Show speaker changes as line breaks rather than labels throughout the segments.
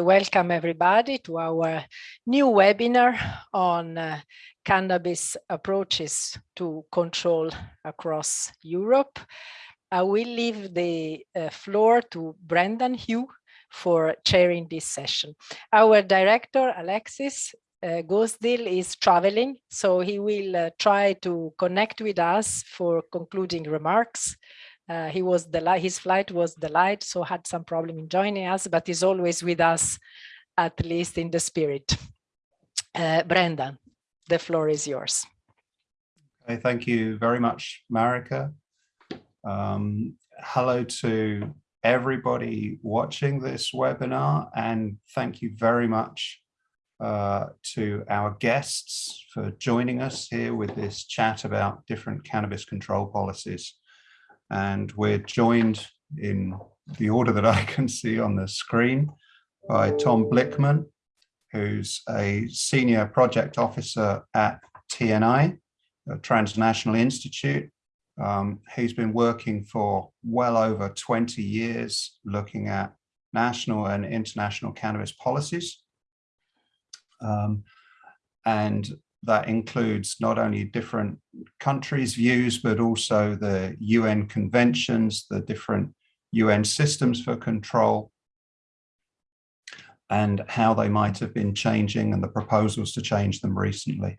welcome everybody to our new webinar on uh, cannabis approaches to control across Europe. I will leave the uh, floor to Brendan Hughes for chairing this session. Our director, Alexis uh, Goosdeel, is traveling, so he will uh, try to connect with us for concluding remarks. Uh, he was the his flight was delayed, so had some problem in joining us, but is always with us, at least in the spirit. Uh, Brendan, the floor is yours.
Okay, thank you very much, Marika. Um, hello to everybody watching this webinar and thank you very much uh, to our guests for joining us here with this chat about different cannabis control policies. And we're joined in the order that I can see on the screen by Tom Blickman, who's a senior project officer at TNI, a transnational institute. Um, he's been working for well over 20 years looking at national and international cannabis policies. Um, and that includes not only different countries' views, but also the UN conventions, the different UN systems for control, and how they might have been changing and the proposals to change them recently.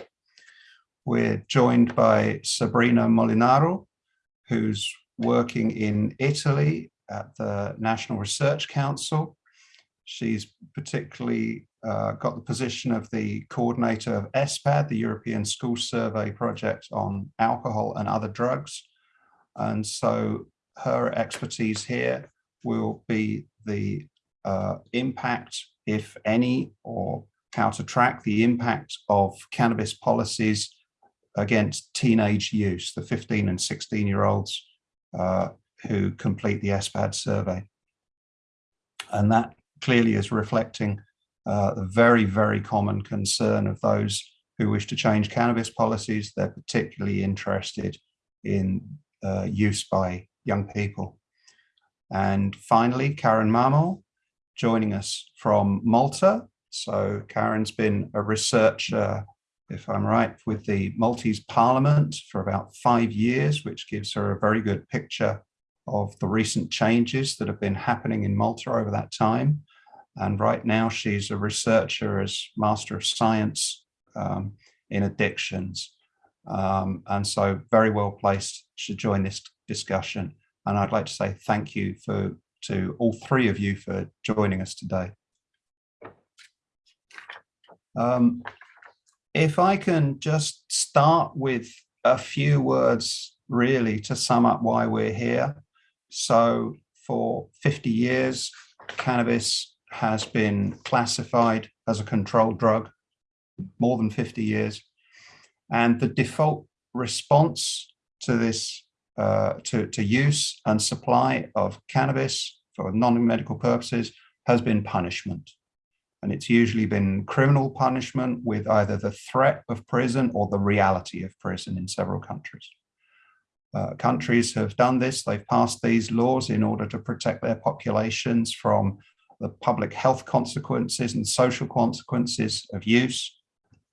We're joined by Sabrina Molinaro, who's working in Italy at the National Research Council. She's particularly uh, got the position of the coordinator of ESPAD, the European School Survey Project on alcohol and other drugs. And so her expertise here will be the uh, impact, if any, or how to track the impact of cannabis policies against teenage use, the 15 and 16 year olds uh, who complete the ESPAD survey. And that clearly is reflecting uh, the very, very common concern of those who wish to change cannabis policies. They're particularly interested in uh, use by young people. And finally, Karen Mamo, joining us from Malta. So Karen's been a researcher, if I'm right, with the Maltese Parliament for about five years, which gives her a very good picture of the recent changes that have been happening in Malta over that time. And right now she's a researcher as Master of Science um, in addictions. Um, and so very well placed to join this discussion. And I'd like to say thank you for to all three of you for joining us today. Um, if I can just start with a few words really to sum up why we're here. So for 50 years, cannabis has been classified as a controlled drug more than 50 years. And the default response to this, uh, to, to use and supply of cannabis for non-medical purposes has been punishment. And it's usually been criminal punishment with either the threat of prison or the reality of prison in several countries. Uh, countries have done this, they've passed these laws in order to protect their populations from the public health consequences and social consequences of use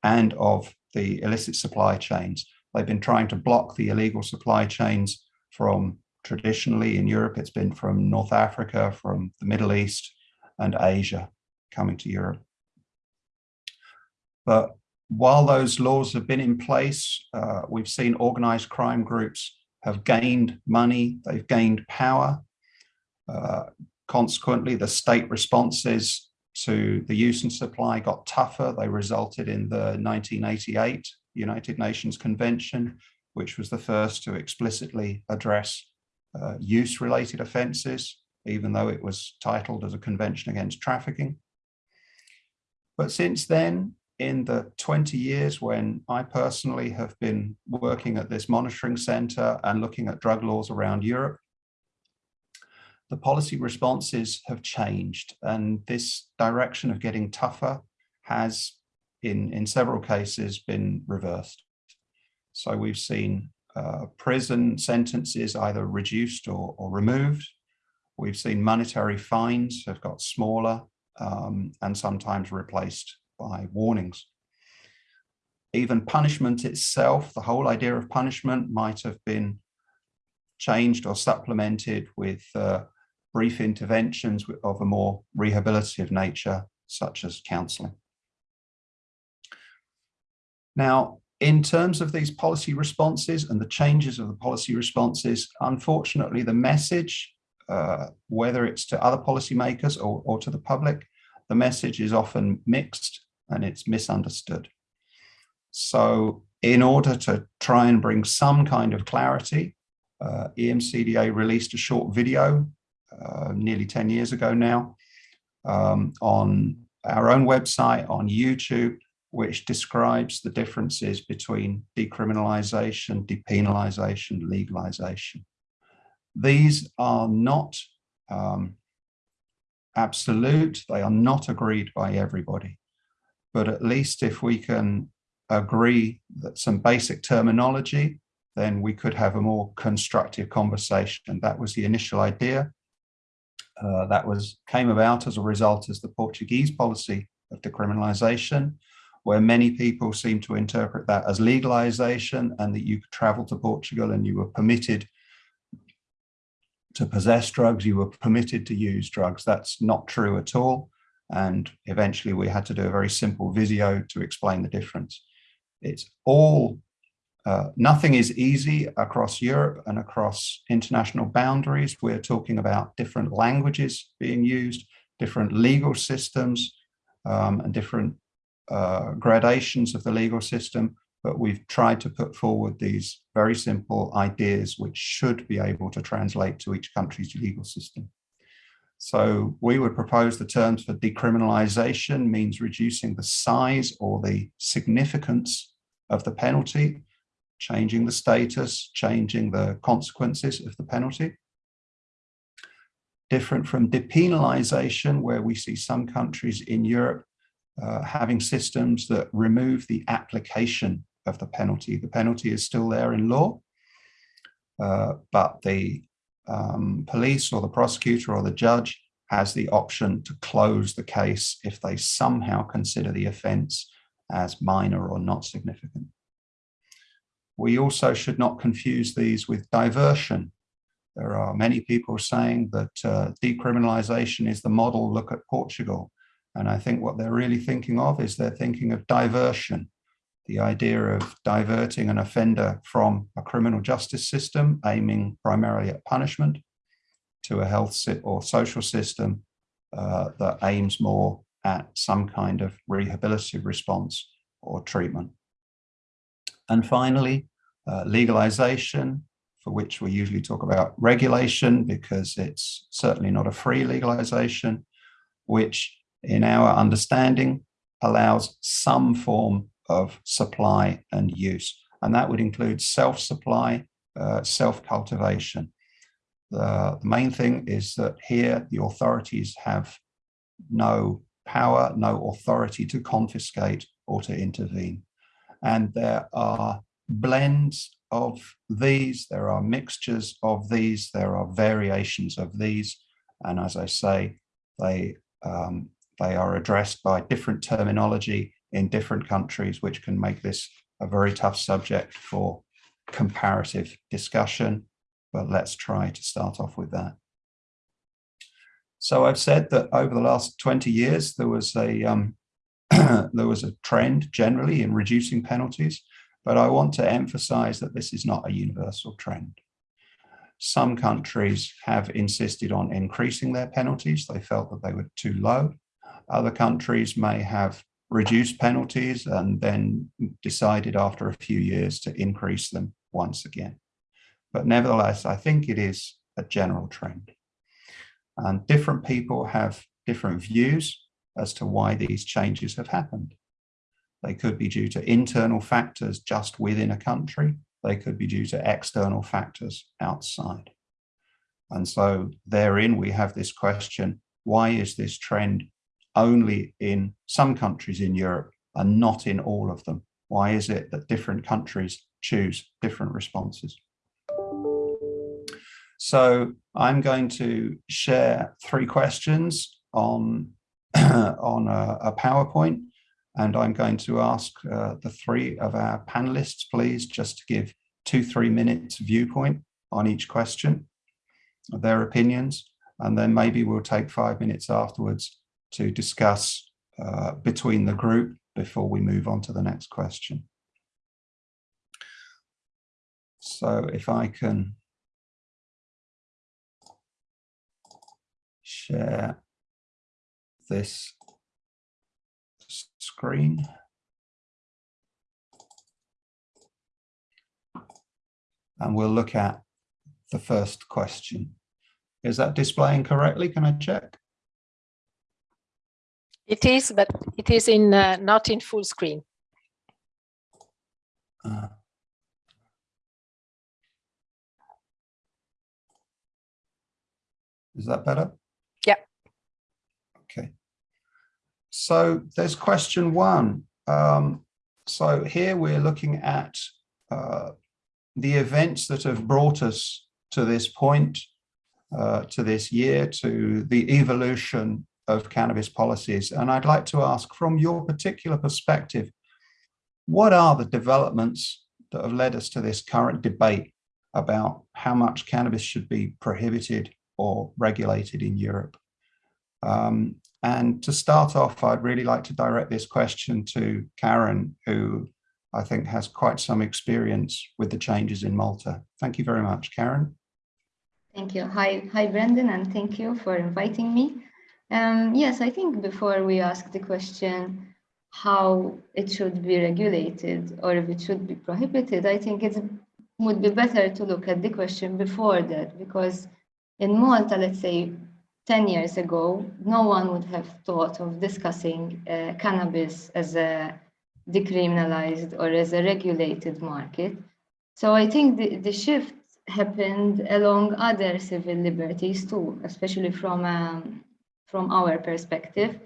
and of the illicit supply chains. They've been trying to block the illegal supply chains from traditionally in Europe, it's been from North Africa, from the Middle East and Asia coming to Europe. But while those laws have been in place, uh, we've seen organized crime groups have gained money, they've gained power. Uh, Consequently, the state responses to the use and supply got tougher. They resulted in the 1988 United Nations Convention, which was the first to explicitly address uh, use-related offences, even though it was titled as a convention against trafficking. But since then, in the 20 years when I personally have been working at this monitoring centre and looking at drug laws around Europe, the policy responses have changed and this direction of getting tougher has in, in several cases been reversed. So we've seen uh, prison sentences either reduced or, or removed. We've seen monetary fines have got smaller um, and sometimes replaced by warnings. Even punishment itself, the whole idea of punishment might have been changed or supplemented with uh, brief interventions of a more rehabilitative nature, such as counseling. Now, in terms of these policy responses and the changes of the policy responses, unfortunately, the message, uh, whether it's to other policymakers or, or to the public, the message is often mixed and it's misunderstood. So in order to try and bring some kind of clarity, uh, EMCDDA released a short video uh, nearly 10 years ago now um, on our own website, on YouTube, which describes the differences between decriminalization, depenalization, legalization. These are not um, absolute, they are not agreed by everybody. But at least if we can agree that some basic terminology, then we could have a more constructive conversation. That was the initial idea. Uh, that was came about as a result as the Portuguese policy of decriminalization where many people seem to interpret that as legalization and that you could travel to Portugal and you were permitted to possess drugs, you were permitted to use drugs. That's not true at all. And eventually we had to do a very simple video to explain the difference. It's all, uh, nothing is easy across Europe and across international boundaries. We're talking about different languages being used, different legal systems, um, and different uh, gradations of the legal system, but we've tried to put forward these very simple ideas which should be able to translate to each country's legal system. So we would propose the terms for decriminalization means reducing the size or the significance of the penalty, changing the status, changing the consequences of the penalty. Different from depenalization, where we see some countries in Europe uh, having systems that remove the application of the penalty. The penalty is still there in law, uh, but the um, police or the prosecutor or the judge has the option to close the case if they somehow consider the offence as minor or not significant. We also should not confuse these with diversion. There are many people saying that uh, decriminalisation is the model, look at Portugal. And I think what they're really thinking of is they're thinking of diversion, the idea of diverting an offender from a criminal justice system aiming primarily at punishment to a health or social system uh, that aims more at some kind of rehabilitative response or treatment. And finally, uh, legalization, for which we usually talk about regulation because it's certainly not a free legalization, which in our understanding, allows some form of supply and use. And that would include self-supply, uh, self-cultivation. The, the main thing is that here the authorities have no power, no authority to confiscate or to intervene. And there are blends of these, there are mixtures of these, there are variations of these. And as I say, they um, they are addressed by different terminology in different countries, which can make this a very tough subject for comparative discussion. But let's try to start off with that. So I've said that over the last 20 years, there was a um, there was a trend generally in reducing penalties, but I want to emphasize that this is not a universal trend. Some countries have insisted on increasing their penalties. They felt that they were too low. Other countries may have reduced penalties and then decided after a few years to increase them once again. But nevertheless, I think it is a general trend. And different people have different views as to why these changes have happened. They could be due to internal factors just within a country. They could be due to external factors outside. And so therein we have this question, why is this trend only in some countries in Europe and not in all of them? Why is it that different countries choose different responses? So I'm going to share three questions on on a, a, PowerPoint. And I'm going to ask uh, the three of our panelists, please, just to give two, three minutes viewpoint on each question, their opinions, and then maybe we'll take five minutes afterwards to discuss uh, between the group before we move on to the next question. So if I can share this screen. And we'll look at the first question. Is that displaying correctly? Can I check?
It is, but it is in uh, not in full screen. Uh,
is that better?
Yeah.
Okay. So there's question one. Um, so here we're looking at uh, the events that have brought us to this point, uh, to this year, to the evolution of cannabis policies. And I'd like to ask from your particular perspective, what are the developments that have led us to this current debate about how much cannabis should be prohibited or regulated in Europe? Um, and to start off, I'd really like to direct this question to Karen, who I think has quite some experience with the changes in Malta. Thank you very much, Karen.
Thank you. Hi, hi, Brendan, and thank you for inviting me. Um, yes, I think before we ask the question how it should be regulated or if it should be prohibited, I think it would be better to look at the question before that because in Malta, let's say 10 years ago, no one would have thought of discussing uh, cannabis as a decriminalized or as a regulated market. So I think the, the shift happened along other civil liberties too, especially from um, from our perspective.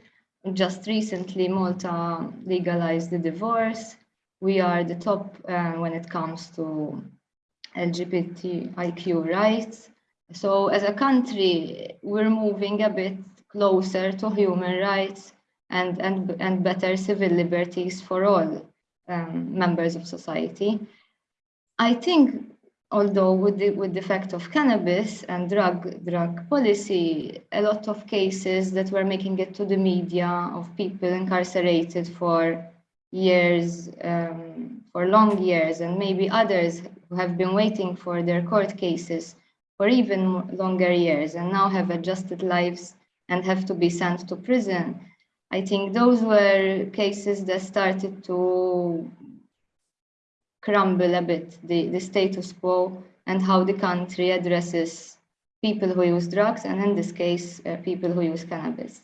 Just recently, Malta legalized the divorce. We are the top uh, when it comes to LGBTIQ rights. So as a country, we're moving a bit closer to human rights and, and, and better civil liberties for all um, members of society. I think although with the, with the fact of cannabis and drug, drug policy, a lot of cases that were making it to the media of people incarcerated for years, um, for long years, and maybe others who have been waiting for their court cases for even longer years and now have adjusted lives and have to be sent to prison. I think those were cases that started to crumble a bit the, the status quo and how the country addresses people who use drugs and in this case uh, people who use cannabis.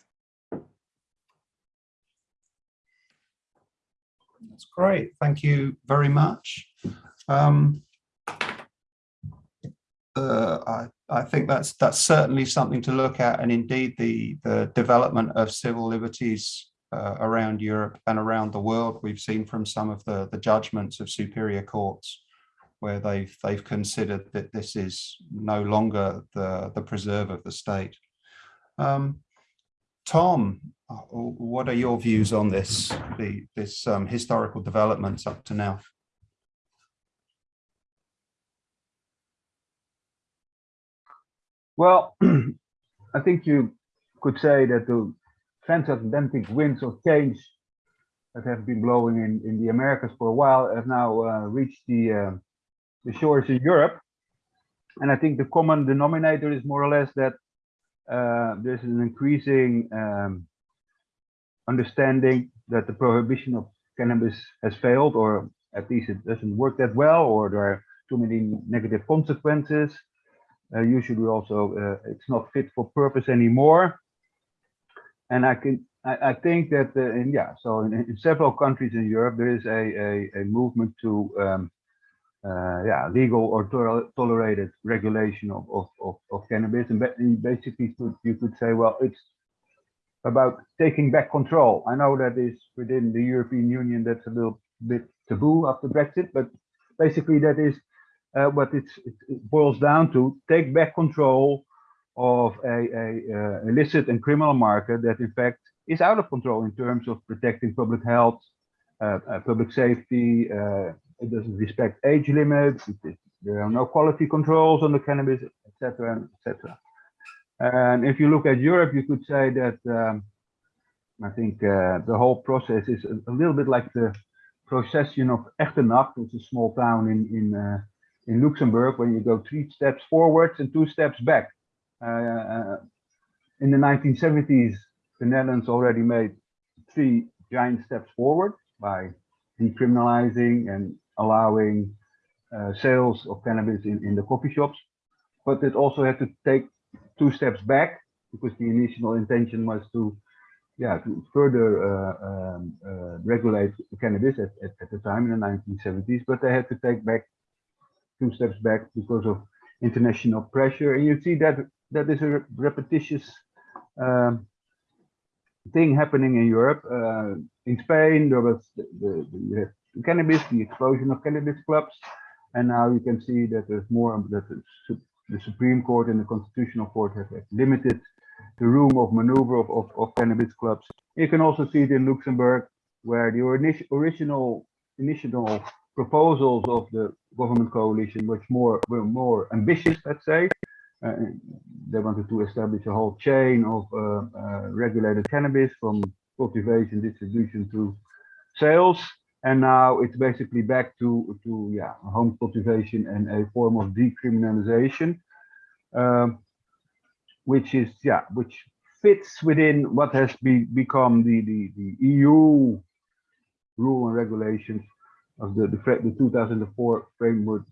That's great. Thank you very much. Um, uh, I, I think that's that's certainly something to look at and indeed the the development of civil liberties uh, around Europe and around the world. We've seen from some of the, the judgments of superior courts where they've they've considered that this is no longer the, the preserve of the state. Um, Tom, uh, what are your views on this, the, this um, historical developments up to now?
Well, I think you could say that the transatlantic winds of change that have been blowing in, in the Americas for a while have now uh, reached the, uh, the shores in Europe. And I think the common denominator is more or less that uh, there's an increasing um, understanding that the prohibition of cannabis has failed, or at least it doesn't work that well, or there are too many negative consequences. Uh, usually also uh, it's not fit for purpose anymore and I can I, I think that uh, yeah so in, in, several countries in Europe there is a a, a movement to um, uh, yeah legal or to tolerated regulation of, of, of, of cannabis and basically you could say well it's about taking back control. I know that is within the European Union that's a little bit taboo after Brexit, but basically that is uh, it boils down to: take back control of a, a uh, illicit and criminal market that in fact is out of control in terms of protecting public health, uh, uh, public safety. Uh, it doesn't respect age limits. It, there are no quality controls on the cannabis, etc., etc. And if you look at Europe, you could say that um, I think uh, the whole process is a, a, little bit like the procession of Echternach, which is a small town in in in Luxembourg, when you go three steps forwards and two steps back. Uh, in the 1970s, the Netherlands already made three giant steps forward by decriminalizing and allowing uh, sales of cannabis in, in the coffee shops. But it also had to take two steps back because the initial intention was to yeah, to further uh, um, uh, regulate cannabis at, at, at, the time in the 1970s, but they had to take back two steps back because of international pressure. And you see that that is a repetitious um, thing happening in Europe. Uh, in Spain, there was the, the, the, cannabis, the explosion of cannabis clubs, and now you can see that there's more that the, Supreme Court and the Constitutional Court have limited the room of maneuver of, of, of cannabis clubs. You can also see it in Luxembourg, where the original initial proposals of the government coalition which more were more ambitious, let's say. Uh, they wanted to establish a whole chain of uh, uh, regulated cannabis from cultivation, distribution to sales. And now it's basically back to, to yeah, home cultivation and a form of decriminalization. Um, which is yeah which fits within what has be, become the, the the EU rule and regulations of the the, the 2004 framework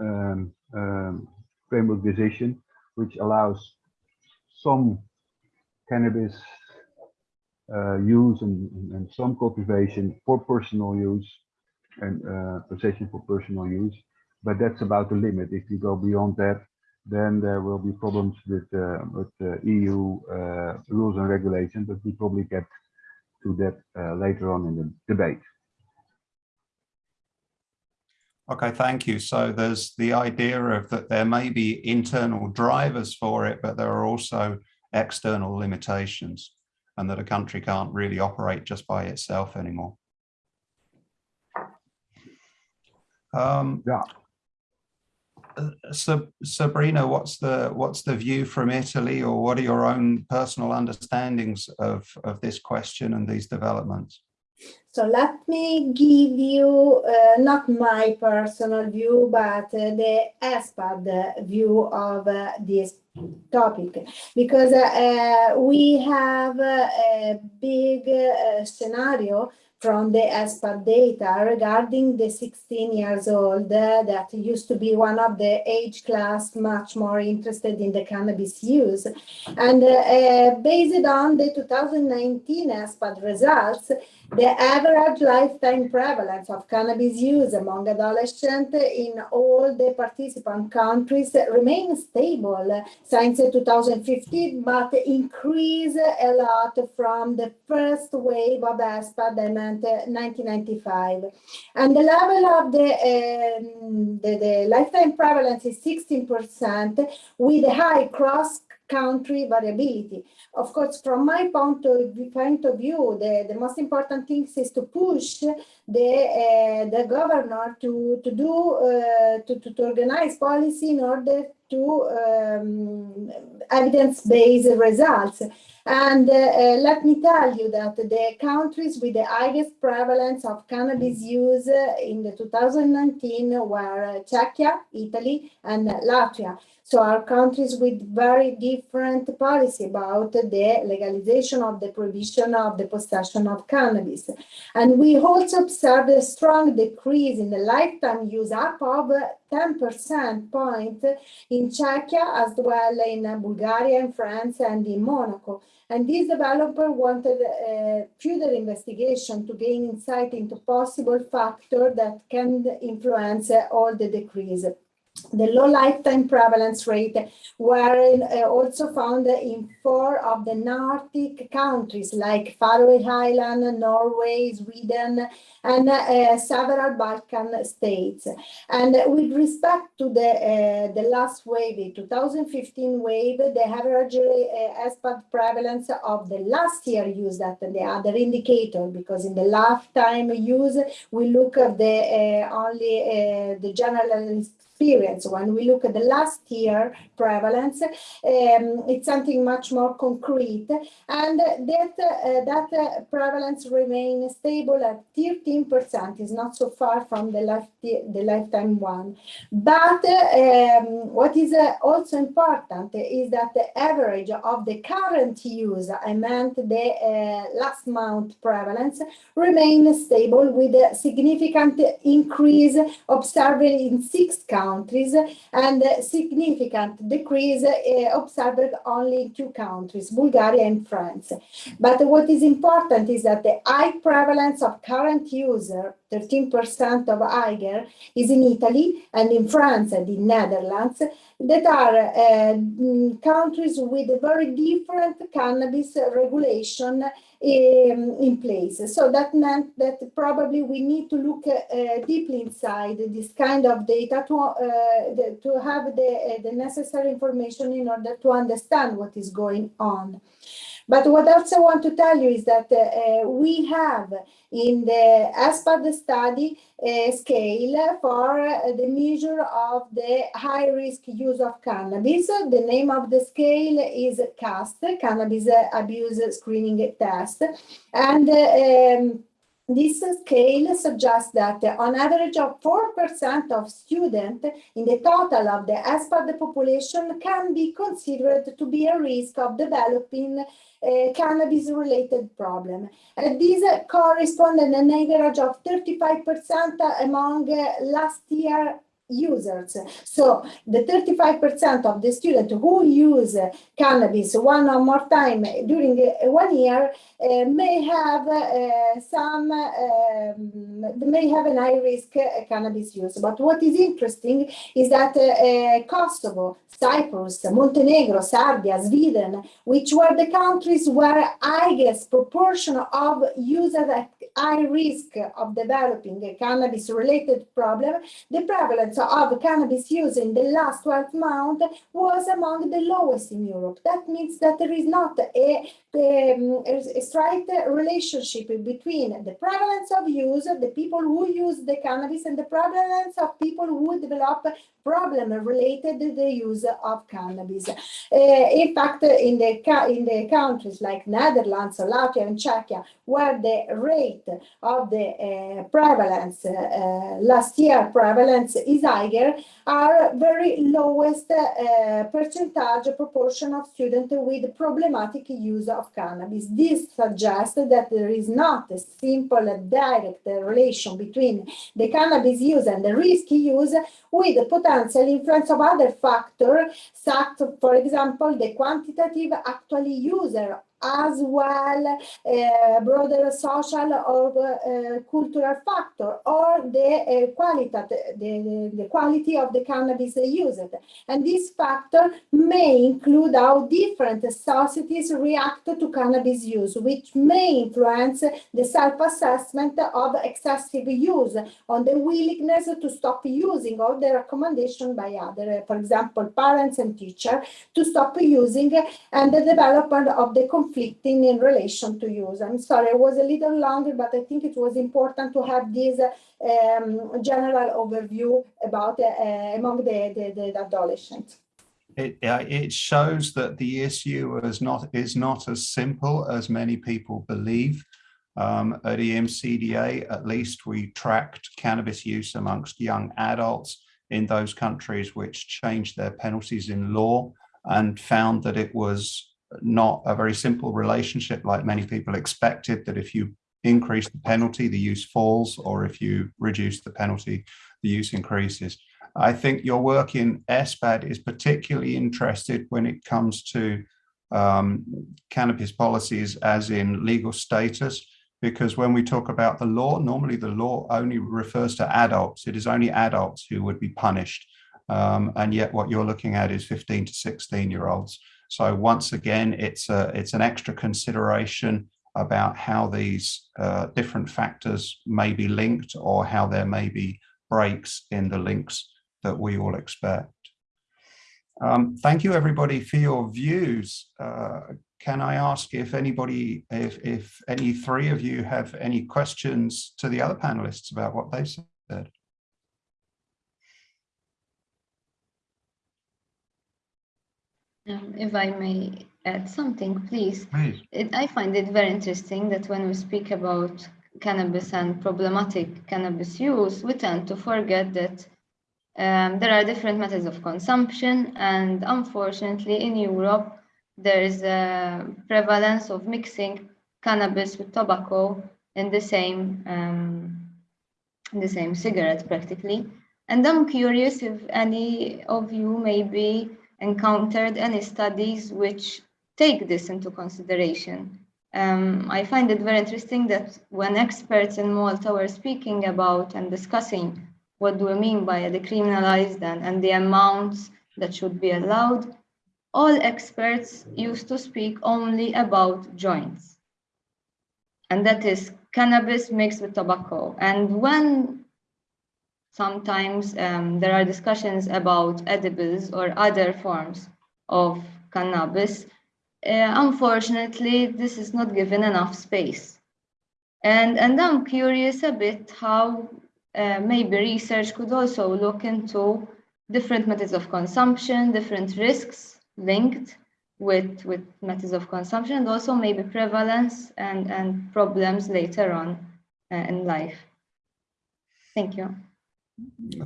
um, um, framework decision, which allows some cannabis uh, use and, and some cultivation for personal use and uh, possession for personal use. But that's about the limit. If you go beyond that, then there will be problems with uh, with EU uh, rules and regulations, but we probably get to that uh, later on in the debate.
Okay, thank you. So there's the idea of that there may be internal drivers for it, but there are also external limitations and that a country can't really operate just by itself anymore. Um,
yeah.
So, Sabrina, what's the what's the view from Italy, or what are your own personal understandings of of this question and these developments?
So let me give you uh, not my personal view, but uh, the ESPAD view of uh, this topic, because uh, we have a big uh, scenario from the ESPAD data regarding the 16 years old uh, that used to be one of the age class much more interested in the cannabis use. And uh, uh, based on the 2019 ESPAD results, the average lifetime prevalence of cannabis use among adolescents in all the participant countries remains stable since 2015, but increased a lot from the first wave of ESPAD in 1995. And the level of the, um, the, the lifetime prevalence is 16% with a high cross country variability. Of course, from my point of, point of view, the, the most important thing is to push the uh, the governor to to do uh, to, to, to organize policy in order to um, evidence-based results. And uh, uh, let me tell you that the countries with the highest prevalence of cannabis use in the 2019 were Czechia, Italy, and Latvia. So our countries with very different policy about the legalization of the prohibition of the possession of cannabis. And we also observed a strong decrease in the lifetime use up of 10% point in Czechia as well in Bulgaria and France and in Monaco. And this developer wanted a further investigation to gain insight into possible factors that can influence all the decrease. The low lifetime prevalence rate were uh, also found in four of the Nordic countries like Faroe Island, Norway, Sweden, and uh, several Balkan states. And with respect to the, uh, the last wave, the 2015 wave, the average uh, ESPAD prevalence of the last year used that the other indicator, because in the lifetime use, we look at the uh, only uh, the general experience. When we look at the last year prevalence, um, it's something much more concrete, and that uh, that uh, prevalence remains stable at 13%. is not so far from the life the lifetime one. But um, what is uh, also important is that the average of the current use, I meant the uh, last month prevalence, remains stable with a significant increase observed in six countries countries and significant decrease uh, observed only in two countries, Bulgaria and France. But what is important is that the high prevalence of current user, 13% of Eiger, is in Italy and in France and in Netherlands, that are uh, countries with a very different cannabis regulation um, in place. So that meant that probably we need to look uh, deeply inside this kind of data to, uh, the, to have the, uh, the necessary information in order to understand what is going on. But what else I want to tell you is that uh, we have in the ESPAD study a scale for uh, the measure of the high risk use of cannabis. The name of the scale is CAST, Cannabis Abuse Screening Test. And um, this scale suggests that on average of 4% of students in the total of the ESPAD population can be considered to be a risk of developing Eh, eh, a cannabis-related problem. And these correspond an average of 35% among eh, last year users. So the 35% of the students who use cannabis one or more time during one year uh, may have uh, some, um, may have an high risk cannabis use. But what is interesting is that uh, Kosovo, Cyprus, Montenegro, Serbia, Sweden, which were the countries where highest proportion of users at high risk of developing a cannabis related problem, the prevalence of cannabis use in the last 12 months was among the lowest in Europe. That means that there is not a, um, a straight relationship between the prevalence of use, the people who use the cannabis, and the prevalence of people who develop problem related to the use of cannabis. Uh, in fact, in the, in the countries like Netherlands, Latvia, and Czechia, where the rate of the uh, prevalence, uh, last year prevalence is higher, are very lowest percentage proportion of students with problematic use of cannabis. This suggests that there is not a simple direct relation between the cannabis use and the risky use with the potential influence of other factors, such, for example, the quantitative actually user as well uh, broader social or uh, cultural factor or the uh, quality the, the, quality of the cannabis used. And this factor may include how different societies react to cannabis use which may influence the self-assessment of excessive use on the willingness to stop using or the recommendation by other for example parents and teachers to stop using and the development of the conflicting in relation to use. I'm sorry, it was a little longer, but I think it was important to have this um, general overview about uh, among the, the, the adolescents.
It, it shows that the issue is not is not as simple as many people believe. Um, at EMCDDA, at least, we tracked cannabis use amongst young adults in those countries which changed their penalties in law and found that it was not a very simple relationship like many people expected, that if you increase the penalty, the use falls, or if you reduce the penalty, the use increases. I think your work in ESPAD is particularly interested when it comes to um, cannabis policies as in legal status, because when we talk about the law, normally the law only refers to adults. It is only adults who would be punished. Um, and yet what you're looking at is 15 to 16 year olds. So once again, it's a, it's an extra consideration about how these uh, different factors may be linked or how there may be breaks in the links that we all expect. Um, thank you everybody for your views. Uh, can I ask if anybody, if, if any three of you have any questions to the other panelists about what they said?
Um, if I may add something, please.
Please.
It, I find it very interesting that when we speak about cannabis and problematic cannabis use, we tend to forget that um, there are different methods of consumption and unfortunately in Europe there is a prevalence of mixing cannabis with tobacco in the same um, in the same cigarette practically. And I'm curious if any of you maybe encountered any studies which take this into consideration. Um, I find it very interesting that when experts in Malta were speaking about and discussing what do we mean by decriminalized and, and the amounts that should be allowed, all experts used to speak only about joints. And that is cannabis mixed with tobacco. And when sometimes um, there are discussions about edibles or other forms of cannabis, uh, unfortunately, this is not given enough space. And, and I'm curious a bit how uh, maybe research could also look into different methods of consumption, different risks linked with, with methods of consumption, and also maybe prevalence and, and problems later on uh, in life. Thank you.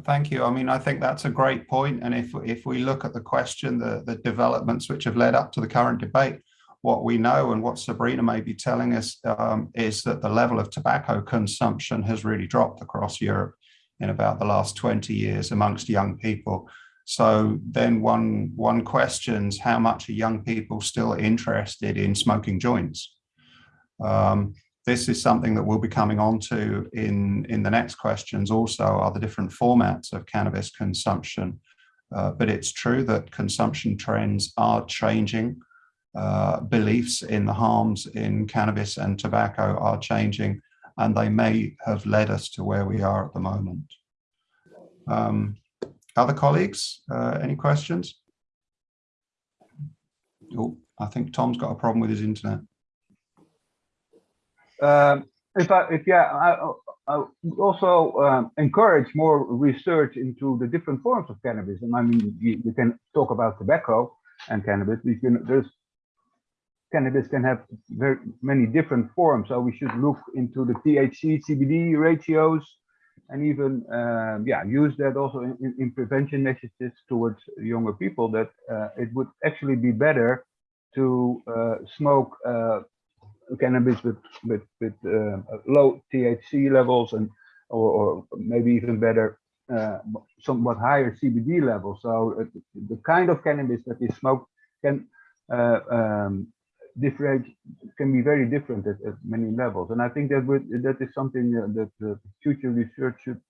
Thank you. I mean, I think that's a great point. And if, if we look at the question, the, the developments which have led up to the current debate, what we know and what Sabrina may be telling us um, is that the level of tobacco consumption has really dropped across Europe in about the last 20 years amongst young people. So then one, one questions how much are young people still interested in smoking joints? Um, this is something that we'll be coming on to in, in the next questions also are the different formats of cannabis consumption. Uh, but it's true that consumption trends are changing. Uh, beliefs in the harms in cannabis and tobacco are changing, and they may have led us to where we are at the moment. Um, other colleagues, uh, any questions? Oh, I think Tom's got a problem with his internet.
Um, if I, if yeah, I, I also um, encourage more research into the different forms of cannabis. And I mean, you, you can talk about tobacco and cannabis. We can, there's cannabis can have very many different forms. So we should look into the THC CBD ratios and even um, yeah use that also in, in, prevention messages towards younger people that uh, it would actually be better to uh, smoke uh, cannabis with with with uh, low THC levels and or, or maybe even better uh, somewhat higher CBD levels. So uh, the kind of cannabis that is smoked can uh, um, different can be very different at, at, many levels. And I think that would that is something that the future research should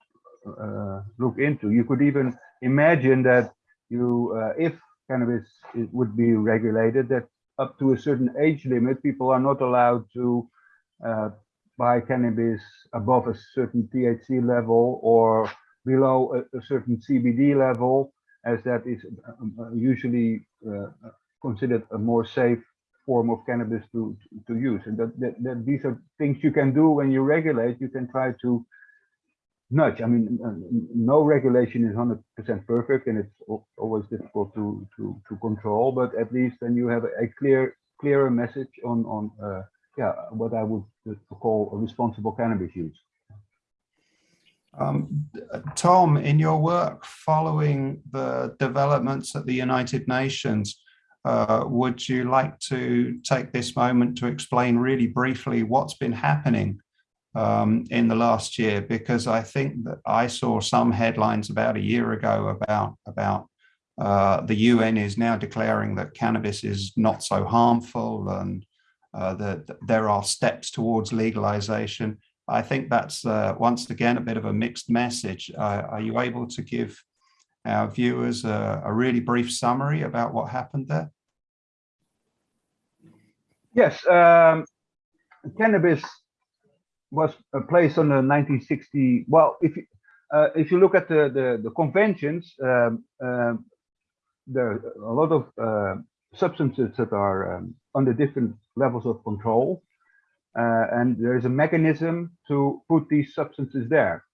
uh, look into. You could even imagine that you uh, if cannabis would be regulated that up to a certain age limit, people are not allowed to uh, buy cannabis above a certain THC level or below a, a certain CBD level, as that is uh, usually uh, considered a more safe form of cannabis to, to use. And that, that, that these are things you can do when you regulate. You can try to nudge. I mean, no regulation is 100% perfect, and it's always difficult to to to control. But at least then you have a clear clearer message on on uh, yeah what I would call a responsible cannabis use.
Um, Tom, in your work following the developments at the United Nations, uh, would you like to take this moment to explain really briefly what's been happening um, in the last year because I think that I saw some headlines about a year ago about about uh, the UN is now declaring that cannabis is not so harmful and uh, that there are steps towards legalization. I think that's uh, once again a bit of a mixed message. Uh, are you able to give our viewers a, a really brief summary about what happened there?
Yes, um, cannabis was uh, placed on the 1960. Well, if you, uh, if you look at the the, the conventions, um, um, there are a lot of uh, substances that are um, under different levels of control, uh, and there is a mechanism to put these substances there.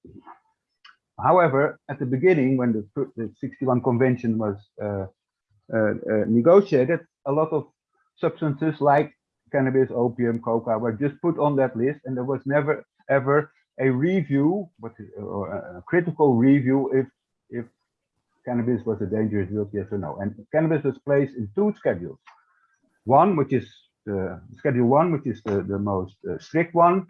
However, at the beginning, when the, the 61 convention was uh, uh, negotiated, a lot of substances like cannabis, opium, coca were just put on that list, and there was never ever a review, but a critical review if if cannabis was a dangerous drug, yes or no. And cannabis was placed in two schedules. One, which is the schedule one, which is the the most uh, strict one,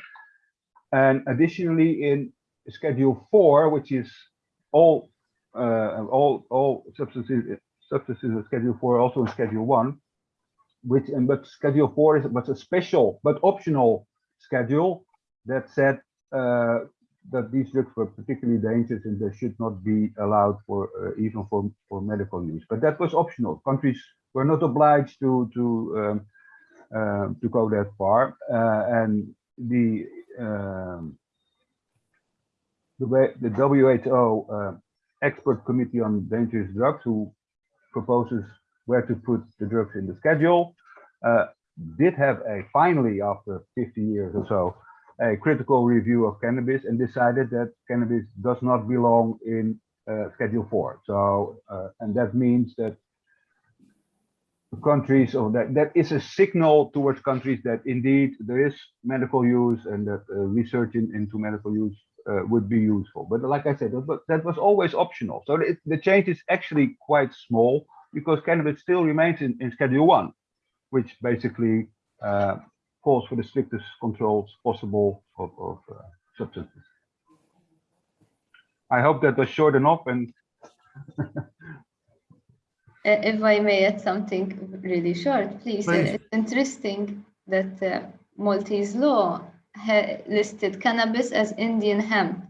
and additionally in schedule four, which is all uh, all all substances substances of schedule four, also in schedule one which and but schedule four is was a special but optional schedule that said uh, that these drugs were particularly dangerous and they should not be allowed for uh, even for for medical use. But that was optional. Countries were not obliged to to um, uh, to go that far, uh, and the um, the way the WHO uh, expert committee on dangerous drugs who proposes where to put the drugs in the schedule. Uh, did have a finally after 50 years or so a critical review of cannabis and decided that cannabis does not belong in uh, schedule 4 so uh, and that means that countries or that that is a signal towards countries that indeed there is medical use and that uh, research in, into medical use uh, would be useful. But like i said that, that was always optional. So it, the change is actually quite small because cannabis still remains in, in Schedule 1, which basically uh, calls for the strictest controls possible of, of uh, substances. I hope that was short enough and
if I may add something really short, please.
Please.
It's interesting that uh, Maltese law listed cannabis as Indian hemp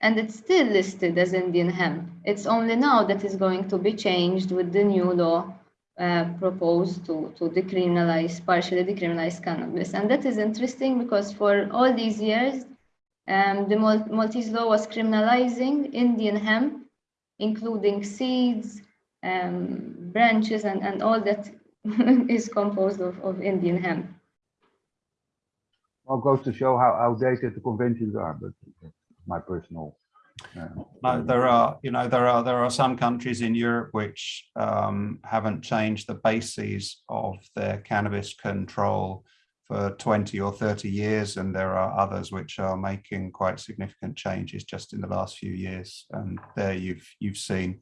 and it's still listed as Indian hemp. It's only now that is going to be changed with the new law uh, proposed to, to decriminalize, partially decriminalize cannabis. And that is interesting because for all these years, um, the Mal Maltese law was criminalizing Indian hemp, including seeds, um, branches, and, and all that is composed of, of Indian hemp.
Well, goes to show how outdated the conventions are, but my personal.
No, there are, you know, there are there are some countries in Europe which um, haven't changed the bases of their cannabis control for 20 or 30 years, and there are others which are making quite significant changes just in the last few years. And there you've you've seen.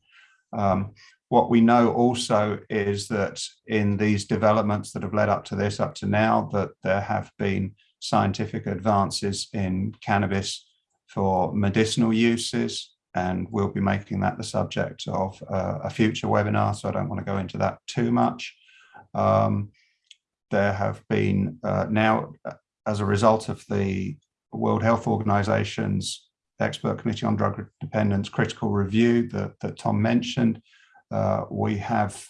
Um, what we know also is that in these developments that have led up to this, up to now, that there have been scientific advances in cannabis for medicinal uses and we'll be making that the subject of uh, a future webinar so I don't want to go into that too much. Um, there have been uh, now uh, as a result of the World Health Organization's Expert Committee on Drug Dependence critical review that, that Tom mentioned, uh, we have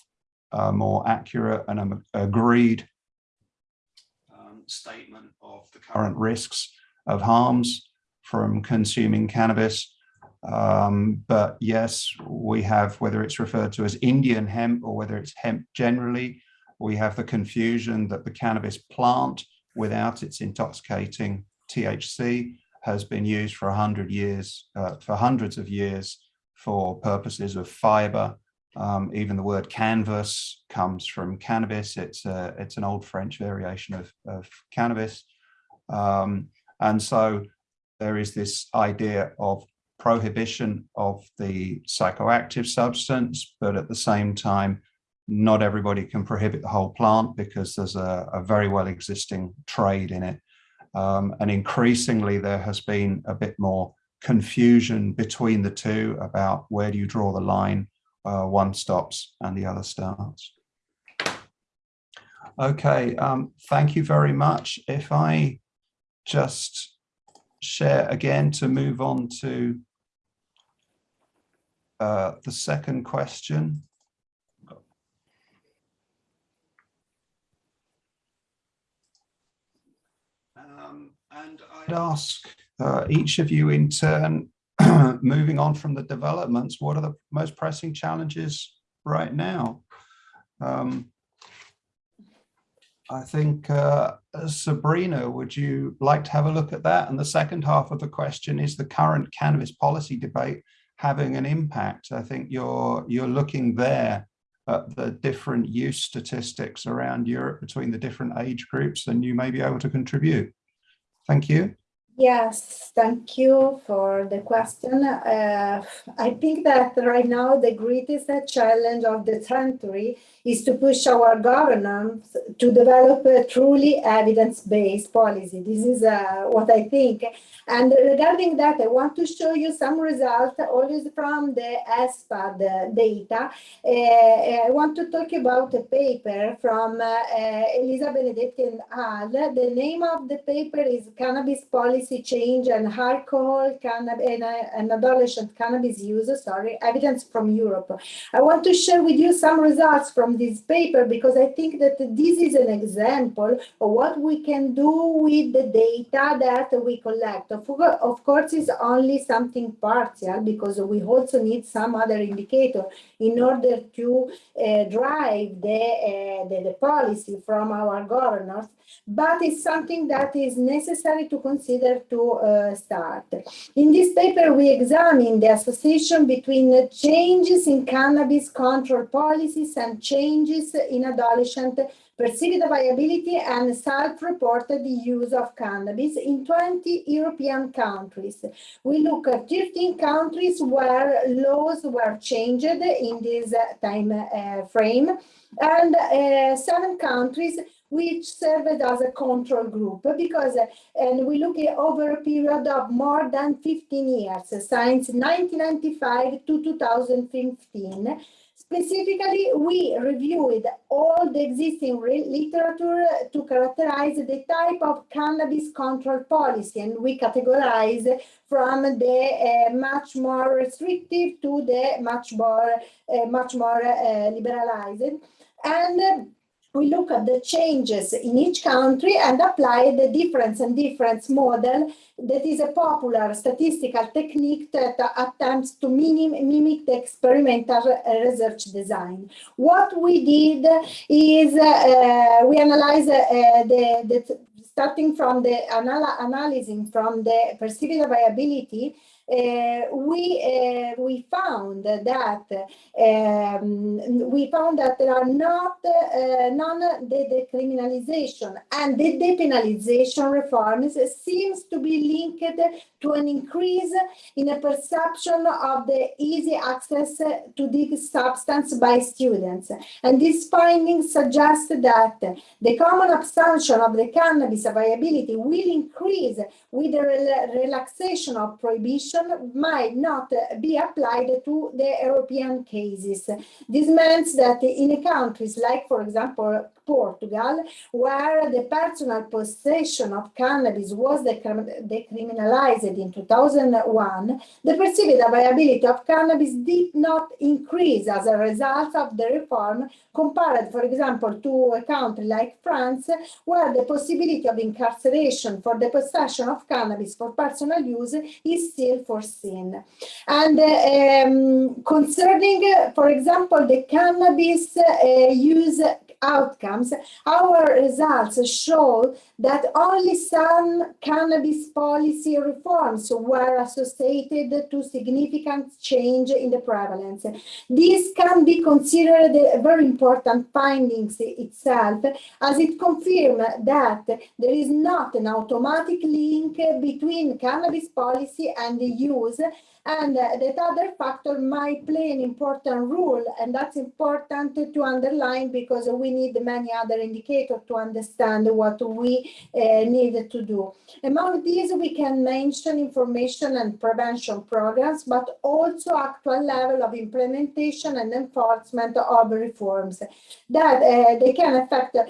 a more accurate and um, agreed um, statement of the current risks of harms from consuming cannabis. Um, but yes, we have, whether it's referred to as Indian hemp or whether it's hemp generally, we have the confusion that the cannabis plant without its intoxicating THC has been used for a hundred years, uh, for hundreds of years for purposes of fiber. Um, even the word canvas comes from cannabis. It's a, it's an old French variation of, of cannabis. Um, and so there is this idea of prohibition of the psychoactive substance, but at the same time, not everybody can prohibit the whole plant because there's a, a very well existing trade in it. Um, and increasingly, there has been a bit more confusion between the two about where do you draw the line, uh, one stops and the other starts. Okay, um, thank you very much. If I just share again to move on to uh, the second question. Um, and I'd ask uh, each of you in turn, moving on from the developments, what are the most pressing challenges right now? Um, I think, uh, Sabrina, would you like to have a look at that? And the second half of the question is the current cannabis policy debate having an impact? I think you're, you're looking there at the different use statistics around Europe between the different age groups and you may be able to contribute. Thank you.
Yes, thank you for the question. Uh, I think that right now the greatest challenge of the century is to push our governments to develop a truly evidence-based policy. This is uh, what I think. And regarding that, I want to show you some results always from the ESPAD data. Uh, I want to talk about a paper from uh, Elisa Benedetti and al. The name of the paper is Cannabis Policy Change and Alcohol Cannabis and, uh, and Adolescent Cannabis Use, sorry, Evidence from Europe. I want to share with you some results from from this paper because I think that this is an example of what we can do with the data that we collect. Of, of course, it's only something partial because we also need some other indicator in order to uh, drive the, uh, the, the policy from our governors but it's something that is necessary to consider to uh, start. In this paper, we examine the association between changes in cannabis control policies and changes in adolescent perceived viability and self-reported use of cannabis in 20 European countries. We look at 13 countries where laws were changed in this time uh, frame and uh, seven countries which served as a control group because and we look at over a period of more than 15 years since 1995 to 2015 Specifically, we reviewed all the existing literature to characterize the type of cannabis control policy, and we categorize from the uh, much more restrictive to the much more, uh, much more uh, liberalized. And we look at the changes in each country and apply the difference and difference model that is a popular statistical technique that attempts to mimic the experimental research design. What we did is uh, we analyze uh, the, the, starting from the anal analyzing from the perceived viability uh, we uh, we found that um, we found that there are not uh, the decriminalization and the depenalization reforms seems to be linked to an increase in a perception of the easy access to this substance by students. And these findings suggest that the common assumption of the cannabis availability will increase with the relaxation of prohibition might not be applied to the European cases. This means that in countries like, for example, Portugal, where the personal possession of cannabis was decriminalized in 2001, the perceived availability of cannabis did not increase as a result of the reform compared, for example, to a country like France, where the possibility of incarceration for the possession of cannabis for personal use is still foreseen. And uh, um, concerning, uh, for example, the cannabis uh, use outcomes, our results show that only some cannabis policy reforms were associated to significant change in the prevalence. This can be considered a very important findings itself, as it confirms that there is not an automatic link between cannabis policy and the use and uh, that other factor might play an important role and that's important to underline because we need many other indicators to understand what we uh, need to do. Among these we can mention information and prevention programs but also actual level of implementation and enforcement of reforms that uh, they can affect uh,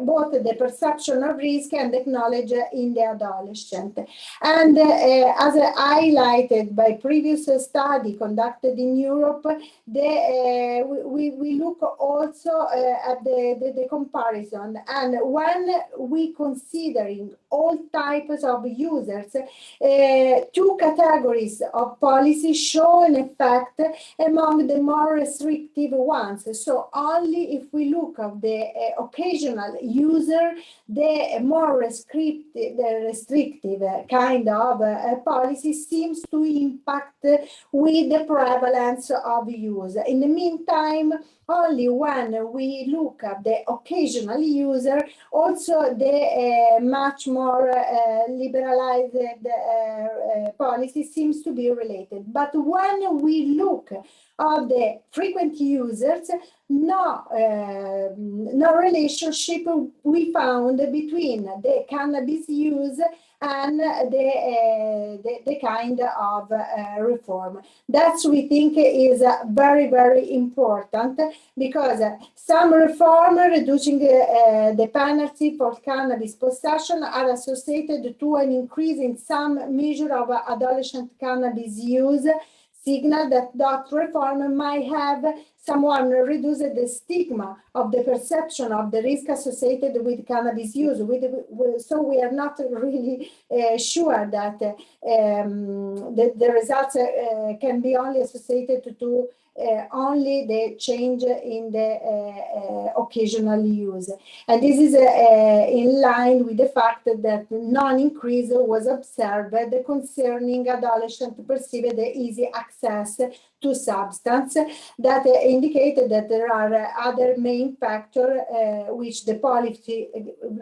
both the perception of risk and the knowledge in the adolescent. And uh, as highlighted by previous study conducted in Europe, the, uh, we, we look also uh, at the, the, the, comparison. And when we considering all types of users, uh, two categories of policy show an effect among the more restrictive ones. So only if we look at the uh, occasional user, the more restrictive, the restrictive kind of uh, policy seems to impact with the prevalence of use. In the meantime, only when we look at the occasional user, also the uh, much more uh, liberalized uh, policy seems to be related. But when we look at the frequent users, no, no relationship we found between the cannabis use and the, uh, the, the, kind of uh, reform. That's we think is uh, very, very important because some reform reducing the penalty for cannabis possession are associated to an increase in some measure of adolescent cannabis use signal that that reform might have someone reduce the stigma of the perception of the risk associated with cannabis use. With, so we are not really uh, sure that um, the, the, results uh, can be only associated to uh, only the change in the uh, uh, occasional use. And this is in line with the fact that non-increase was observed concerning adolescent perceived easy access to substance that indicated that there are other main factors uh, which the policy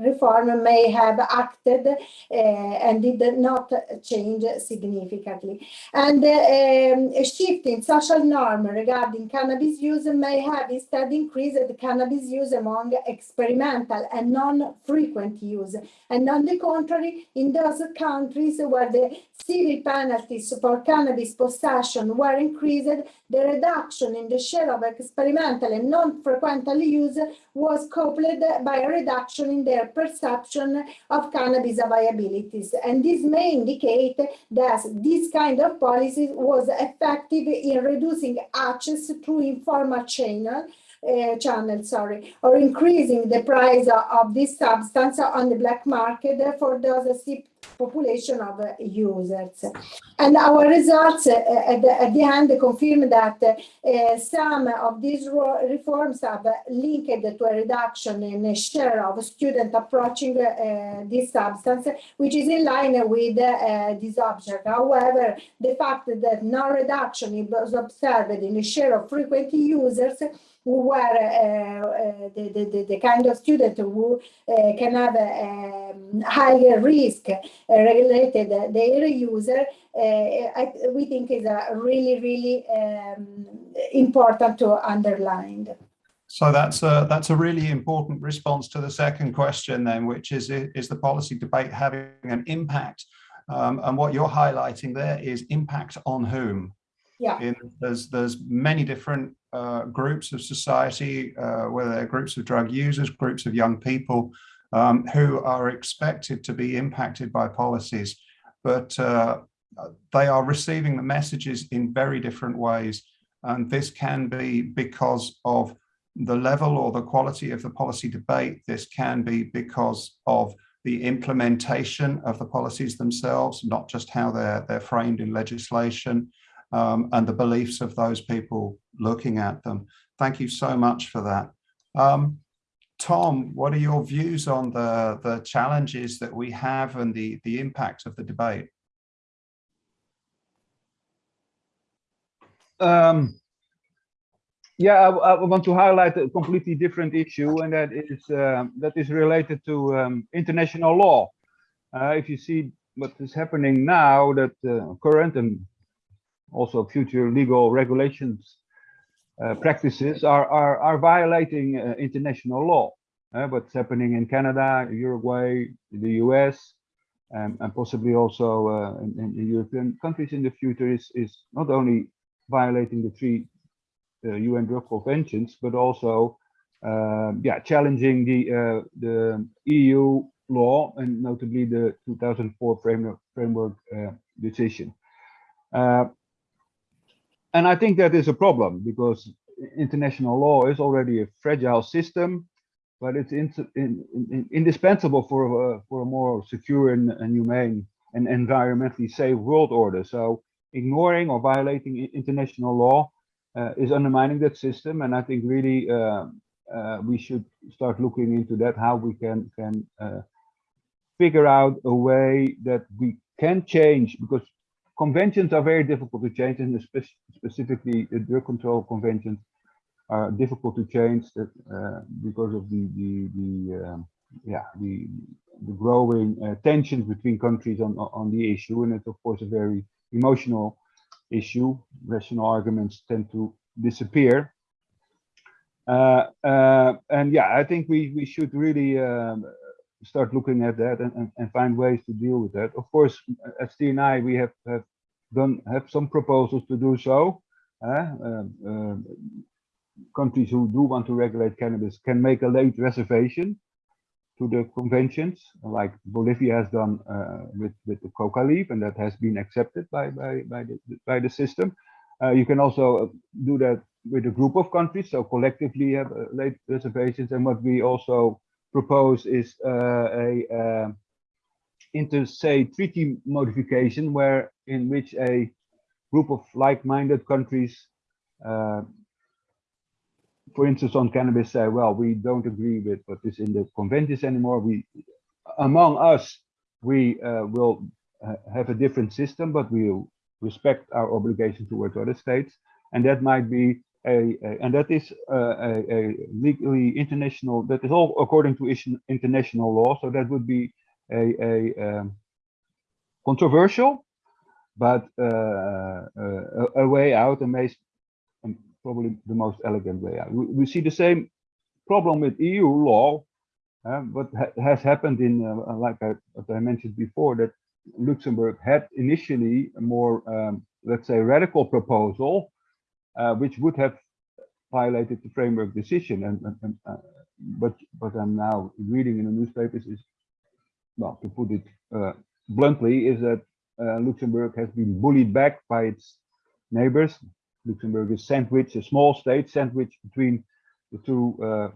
reform may have acted uh, and did not change significantly. And uh, um, a shift in social norm regarding cannabis use may have instead increased cannabis use among experimental and non-frequent use. And on the contrary, in those countries where the civil penalties for cannabis possession were increased, the reduction in the share of experimental and non-frequental use was coupled by a reduction in their perception of cannabis viabilities. And this may indicate that this kind of policy was effective in reducing access through informal channel uh, channel, sorry, or increasing the price of this substance on the black market for those population of uh, users. And our results uh, at, the, at, the, end confirm that uh, some of these reforms have linked to a reduction in the share of students approaching this substance, which is in line with this object. However, the fact that no reduction was observed in the share of frequent users who were uh, uh, the, the, the, kind of student who uh, can have um, higher risk related their user, I, we think is a really, really um, important to underline.
So that's a that's a really important response to the second question then, which is is the policy debate having an impact? Um, and what you're highlighting there is impact on whom?
Yeah.
In, there's there's many different uh, groups of society, uh, whether they're groups of drug users, groups of young people, um, who are expected to be impacted by policies, but uh, they are receiving the messages in very different ways. And this can be because of the level or the quality of the policy debate. This can be because of the implementation of the policies themselves, not just how they're, they're framed in legislation um, and the beliefs of those people looking at them. Thank you so much for that. Um, Tom, what are your views on the, the challenges that we have and the, the impact of the debate?
Um, yeah, I, I, want to highlight a completely different issue, and that is uh, that is related to um, international law. Uh, if you see what is happening now, that uh, current and also future legal regulations uh, practices are, are, are violating uh, international law. Uh, what's happening in Canada, Uruguay, the US, um, and possibly also uh, in, in, the European countries in the future is, is not only violating the three UN uh, drug conventions, but also um, yeah, challenging the, uh, the EU law and notably the 2004 framework, framework decision. Uh, and I think that is a problem because international law is already a fragile system, but it's in, in, in, indispensable for a, for a more secure and, and humane and environmentally safe world order. So ignoring or violating international law uh, is undermining that system. And I think really uh, uh, we should start looking into that, how we can, can uh, figure out a way that we can change because conventions are very difficult to change and spe specifically the drug control conventions are difficult to change that uh, because of the the, the um, yeah the the growing uh, tensions between countries on on the issue and it's of course a very emotional issue. Rational arguments tend to disappear. Uh, uh, and yeah i think we we should really um, start looking at that and, and, and, find ways to deal with that of course at TNI we have, have done have some proposals to do so uh, um, countries who do want to regulate cannabis can make a late reservation to the conventions, like Bolivia has done uh, with with the coca leaf, and that has been accepted by by by the by the system. Uh, you can also uh, do that with a group of countries, so collectively have uh, late reservations. And what we also propose is uh, a uh, inter se treaty modification, where in which a group of like-minded countries for instance, on cannabis say, well, we don't agree with what is in the conventions anymore. We, among us, we uh, will uh, have a different system, but we'll respect our obligation towards other states. And that might be a, a and that is uh, a, a, legally international, that is all according to international law. So that would be a, a um, controversial, but uh, uh, a, way out and may probably the most elegant way out. We, we see the same problem with EU law, uh, what ha has happened in, like I, I, mentioned before, that Luxembourg had initially a more, um, let's say, radical proposal, uh, which would have violated the framework decision. And, and, and uh, but what I'm now reading in the newspapers is, well, to put it uh, bluntly, is that uh, Luxembourg has been bullied back by its neighbors, Luxembourg is sandwiched, a small state sandwiched between the two uh,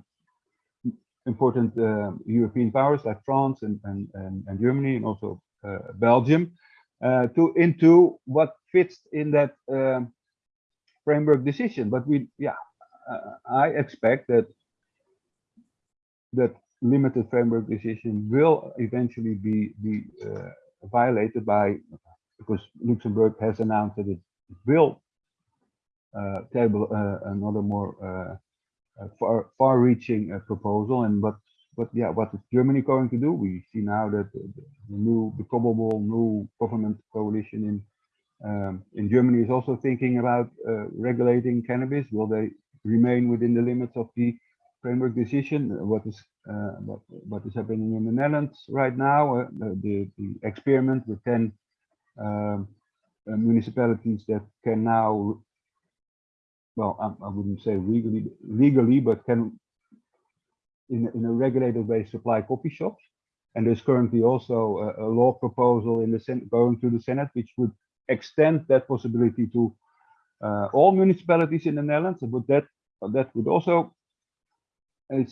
important uh, European powers like France and, and, and, and Germany and also Belgium to into what fits in that framework decision. But we, yeah, uh, I expect that that limited framework decision will eventually be be uh, violated by because Luxembourg has announced that it will uh, table uh, another more uh, far far-reaching proposal. And what but yeah, what is Germany going to do? We see now that the new, the probable new government coalition in um, in Germany is also thinking about uh, regulating cannabis. Will they remain within the limits of the framework decision? What is uh, what, what is happening in the Netherlands right now? Uh, the, the experiment with 10 um, municipalities that can now well, I, I, wouldn't say legally, legally, but can in, in a regulated way supply coffee shops. And there's currently also a, a law proposal in the Senate going to the Senate, which would extend that possibility to uh, all municipalities in the Netherlands. But that that would also uh,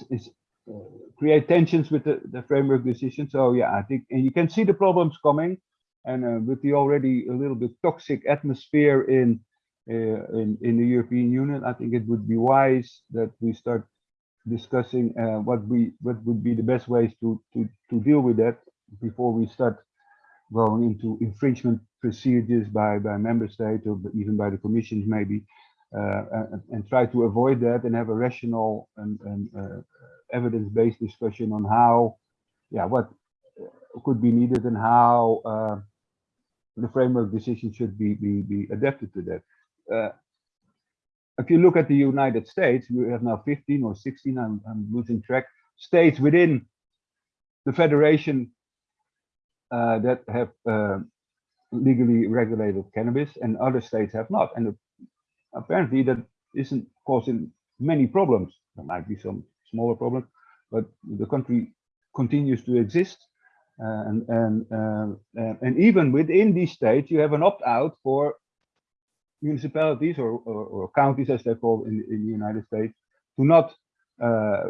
create tensions with the, the framework decision. So yeah, I think and you can see the problems coming, and uh, with the already a little bit toxic atmosphere in uh, in, in the European Union, I think it would be wise that we start discussing uh, what we what would be the best ways to to to deal with that before we start going into infringement procedures by by member states or even by the commission maybe uh, and, and, try to avoid that and have a rational and, and uh, evidence-based discussion on how yeah what could be needed and how uh, the framework decision should be, be be adapted to that. Uh, if you look at the United States, we have now 15 or 16, I'm, I'm losing track, states within the federation uh, that have uh, legally regulated cannabis and other states have not. And apparently that isn't causing many problems. There might be some smaller problems, but the country continues to exist. Uh, and, and, uh, and even within these states, you have an opt-out for municipalities or, or, or, counties, as they're called in, in the United States, do not uh,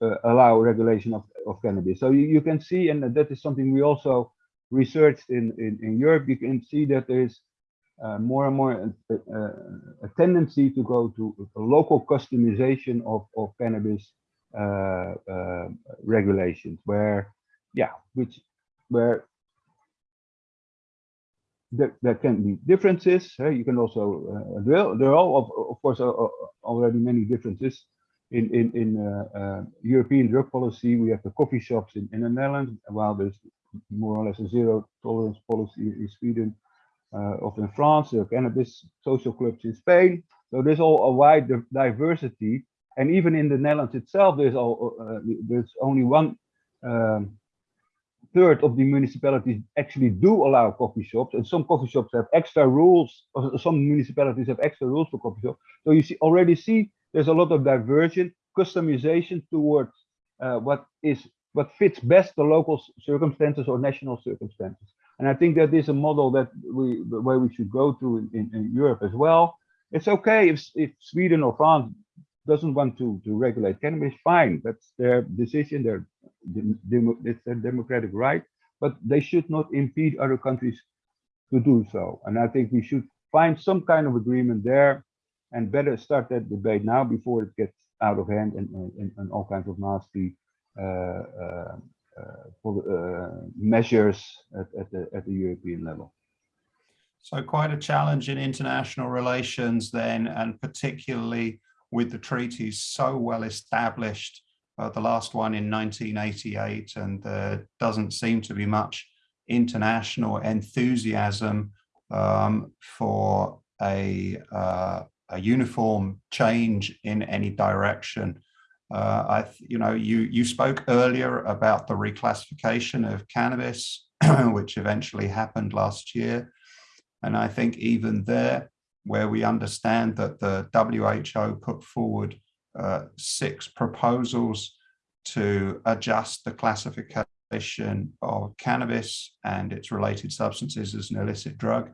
uh, allow regulation of, of cannabis. So you, you can see, and that is something we also researched in, in, in Europe, you can see that there is uh, more and more a, uh, a, tendency to go to a local customization of, of cannabis uh, uh, regulations, where, yeah, which, where there, there can be differences. Uh, you can also, there, there are, all, of, of course, already many differences in in in uh, uh, European drug policy, we have the coffee shops in, in the Netherlands, while there's more or less a zero tolerance policy in Sweden, uh, of in France, the cannabis social clubs in Spain. So there's all a wide diversity, and even in the Netherlands itself, there's all uh, there's only one um, third of the municipalities actually do allow coffee shops, and some coffee shops have extra rules. Or some municipalities have extra rules for coffee shops. So you see already see there's a lot of diversion, customization towards uh, what is what fits best the local circumstances or national circumstances. And I think that is a model that we the way we should go to in, in, in Europe as well. It's okay if if Sweden or France doesn't want to to regulate cannabis, fine. That's their decision. Their it's their democratic right. But they should not impede other countries to do so. And I think we should find some kind of agreement there and better start that debate now before it gets out of hand and, and, and all kinds of nasty measures at, at, the, at the European level.
So quite a challenge in international relations then, and particularly with the treaties so well established, uh, the last one in 1988, and there doesn't seem to be much international enthusiasm um, for a, uh, a uniform change in any direction. Uh, I, you know, you you spoke earlier about the reclassification of cannabis, which eventually happened last year, and I think even there, where we understand that the WHO put forward uh, six proposals to adjust the classification of cannabis and its related substances as an illicit drug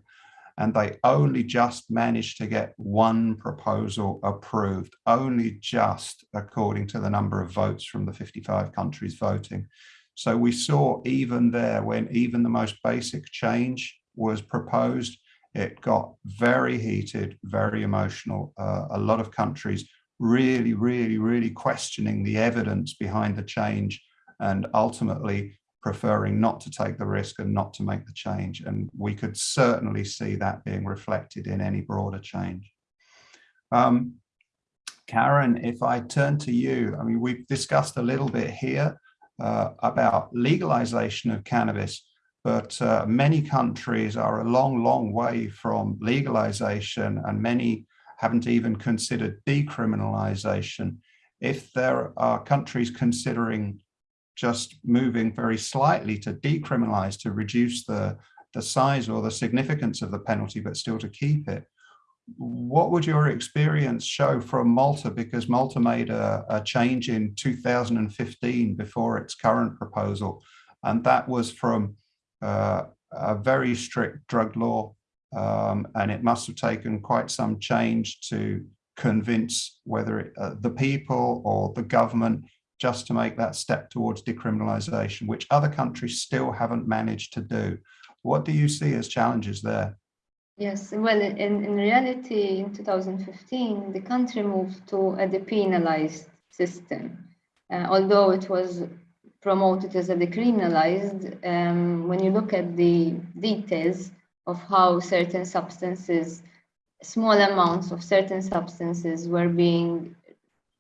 and they only just managed to get one proposal approved, only just according to the number of votes from the 55 countries voting. So we saw even there, when even the most basic change was proposed, it got very heated, very emotional. Uh, a lot of countries really, really, really questioning the evidence behind the change and ultimately preferring not to take the risk and not to make the change. And we could certainly see that being reflected in any broader change. Um, Karen, if I turn to you, I mean, we've discussed a little bit here uh, about legalization of cannabis, but uh, many countries are a long, long way from legalization and many haven't even considered decriminalization. If there are countries considering just moving very slightly to decriminalize, to reduce the, the size or the significance of the penalty, but still to keep it. What would your experience show from Malta? Because Malta made a, a change in 2015 before its current proposal, and that was from uh, a very strict drug law, um, and it must have taken quite some change to convince whether it, uh, the people or the government just to make that step towards decriminalization, which other countries still haven't managed to do. What do you see as challenges there?
Yes, well, in, in reality, in 2015, the country moved to a depenalized system. Uh, although it was promoted as a decriminalized, um, when you look at the details of how certain substances, small amounts of certain substances were being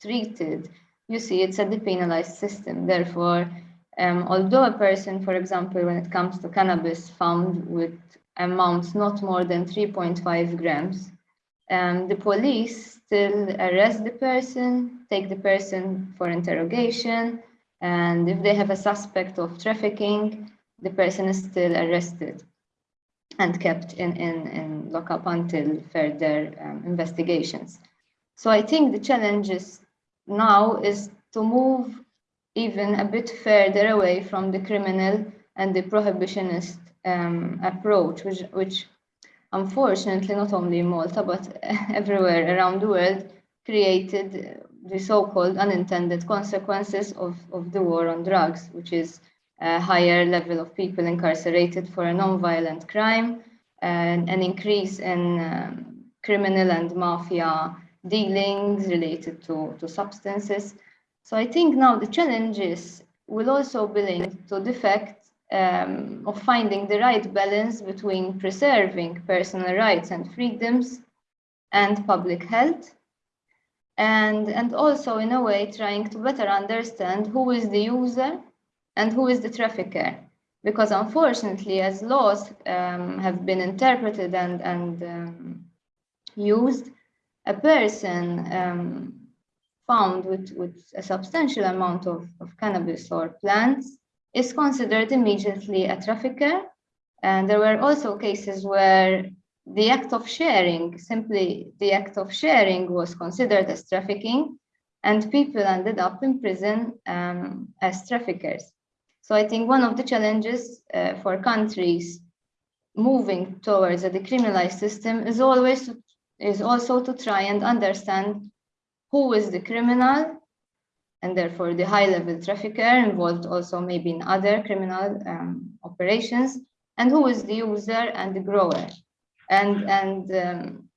treated, you see it's a depenalized system. Therefore, um, although a person, for example, when it comes to cannabis found with amounts not more than 3.5 grams, um, the police still arrest the person, take the person for interrogation, and if they have a suspect of trafficking, the person is still arrested and kept in, in, in lockup until further um, investigations. So I think the challenge is now is to move even a bit further away from the criminal and the prohibitionist um, approach, which, which unfortunately, not only in Malta, but everywhere around the world, created the so-called unintended consequences of, of the war on drugs, which is a higher level of people incarcerated for a non-violent crime, and an increase in um, criminal and mafia dealings related to, to substances. So I think now the challenges will also be linked to the fact um, of finding the right balance between preserving personal rights and freedoms and public health. And, and also in a way trying to better understand who is the user and who is the trafficker. Because unfortunately, as laws um, have been interpreted and, and um, used, a person um, found with, with a substantial amount of, of cannabis or plants is considered immediately a trafficker. And there were also cases where the act of sharing, simply the act of sharing was considered as trafficking and people ended up in prison um, as traffickers. So I think one of the challenges uh, for countries moving towards a decriminalized system is always to, is also to try and understand who is the criminal and therefore the high level trafficker involved also maybe in other criminal um, operations and who is the user and the grower and and um,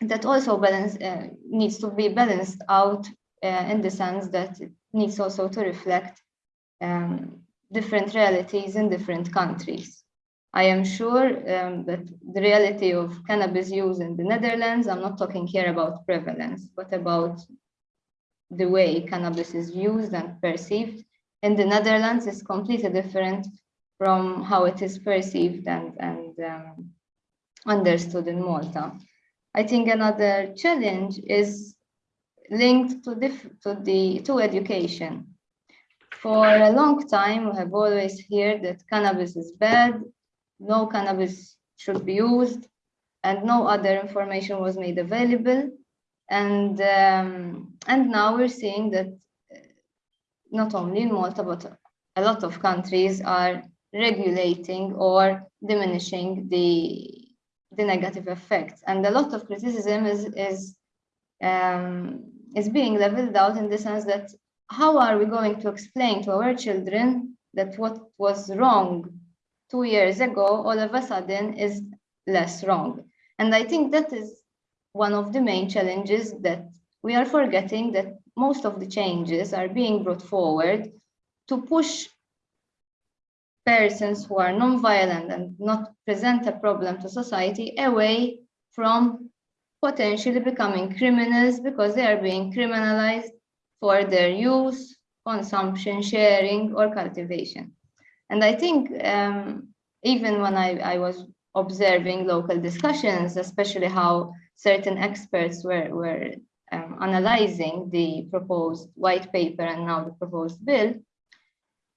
that also balance uh, needs to be balanced out uh, in the sense that it needs also to reflect um, different realities in different countries. I am sure um, that the reality of cannabis use in the Netherlands, I'm not talking here about prevalence, but about the way cannabis is used and perceived in the Netherlands is completely different from how it is perceived and, and um, understood in Malta. I think another challenge is linked to, to, the, to education. For a long time, we have always heard that cannabis is bad, no cannabis should be used, and no other information was made available. And, um, and now we're seeing that uh, not only in Malta, but a lot of countries are regulating or diminishing the, the negative effects. And a lot of criticism is, is, um, is being leveled out in the sense that how are we going to explain to our children that what was wrong two years ago all of a sudden is less wrong? And I think that is one of the main challenges that we are forgetting that most of the changes are being brought forward to push persons who are non-violent and not present a problem to society away from potentially becoming criminals because they are being criminalized for their use, consumption, sharing, or cultivation. And I think um, even when I, I was observing local discussions, especially how certain experts were, were um, analyzing the proposed white paper and now the proposed bill,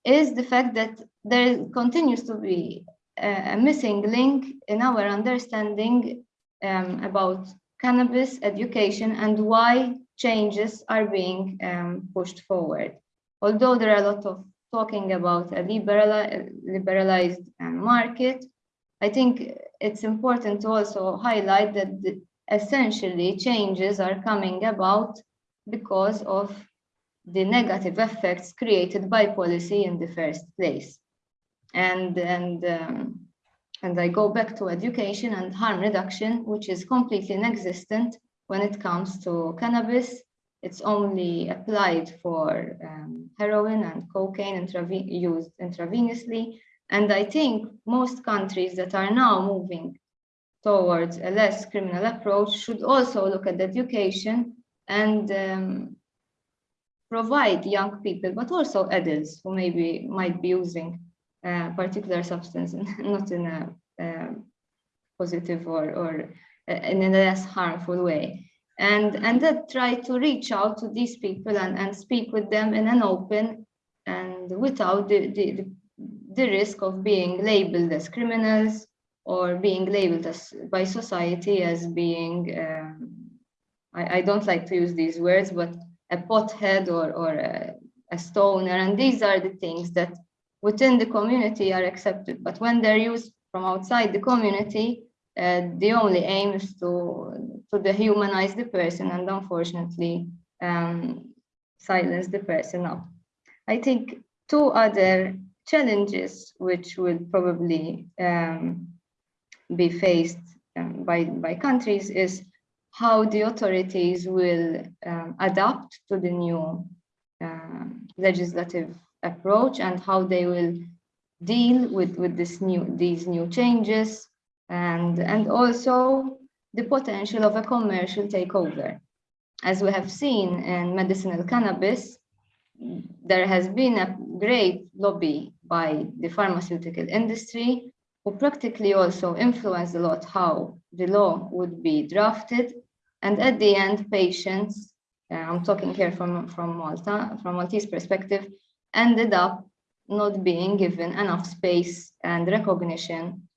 is the fact that there continues to be a, a missing link in our understanding um, about cannabis education and why changes are being um, pushed forward. Although there are a lot of talking about a liberali liberalized um, market, I think it's important to also highlight that essentially changes are coming about because of the negative effects created by policy in the first place. And, and, um, and I go back to education and harm reduction, which is completely inexistent when it comes to cannabis. It's only applied for um, heroin and cocaine used intravenously. And I think most countries that are now moving towards a less criminal approach should also look at education and um, provide young people, but also adults who maybe might be using a particular substance, not in a, a positive or, or in a less harmful way. And, and that try to reach out to these people and, and speak with them in an open and without the, the, the risk of being labeled as criminals or being labeled as by society as being, um, I, I, don't like to use these words, but a pothead or, or a, a stoner. And these are the things that within the community are accepted. But when they're used from outside the community, uh, the only aim is to, to dehumanize the person and unfortunately um, silence the person up. I think two other challenges which will probably um, be faced um, by, by countries is how the authorities will um, adapt to the new um, legislative approach and how they will deal with, with this new, these new changes and, and also the potential of a commercial takeover. As we have seen in medicinal cannabis, there has been a great lobby by the pharmaceutical industry who practically also influenced a lot how the law would be drafted. And at the end, patients, uh, I'm talking here from, from Malta, from Maltese perspective, ended up not being given enough space and recognition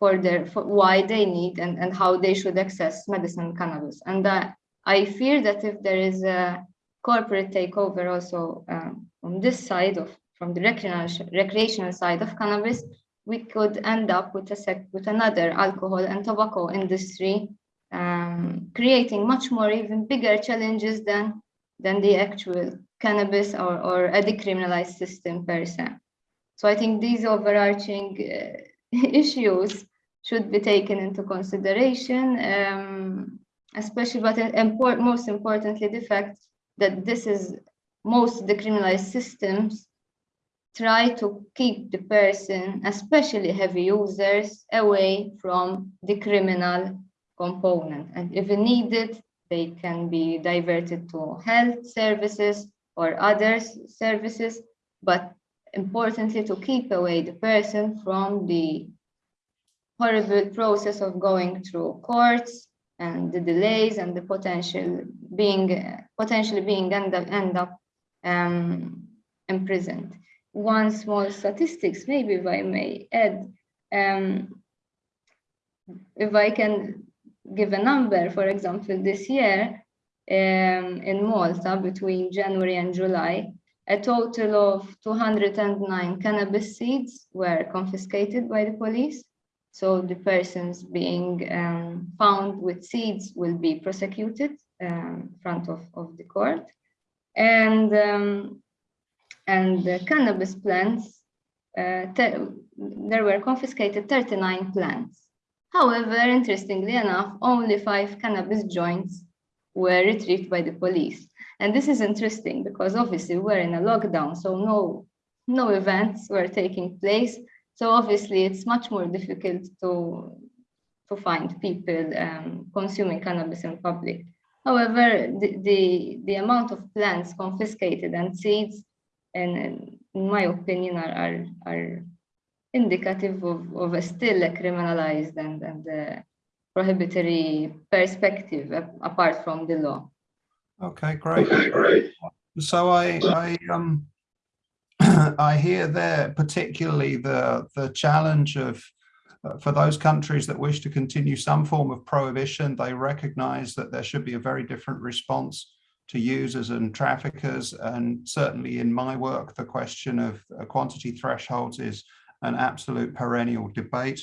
for their for why they need and, and how they should access medicinal cannabis. And uh, I fear that if there is a corporate takeover also um, on this side of from the recreational, recreational side of cannabis, we could end up with a sec with another alcohol and tobacco industry, um, creating much more even bigger challenges than than the actual cannabis or, or a decriminalized system per se. So I think these overarching uh, issues should be taken into consideration, um, especially but import, most importantly, the fact that this is most decriminalized systems try to keep the person, especially heavy users, away from the criminal component. And if needed, they can be diverted to health services or other services, but importantly to keep away the person from the horrible process of going through courts and the delays and the potential being potentially being end up, end up um, imprisoned. One small statistics, maybe if I may add, um, if I can give a number, for example, this year um, in Malta between January and July, a total of 209 cannabis seeds were confiscated by the police. So the persons being um, found with seeds will be prosecuted um, in front of, of the court. And, um, and the cannabis plants, uh, there were confiscated 39 plants. However, interestingly enough, only five cannabis joints were retrieved by the police. And this is interesting because obviously we're in a lockdown, so no, no events were taking place. So obviously it's much more difficult to, to find people um, consuming cannabis in public. However, the, the, the amount of plants confiscated and seeds, and in my opinion, are, are, are indicative of, of a still a criminalized and, and uh, prohibitory perspective apart from the law.
Okay, great. So I, I, um, I hear there particularly the, the challenge of uh, for those countries that wish to continue some form of prohibition, they recognize that there should be a very different response to users and traffickers. And certainly in my work, the question of uh, quantity thresholds is an absolute perennial debate.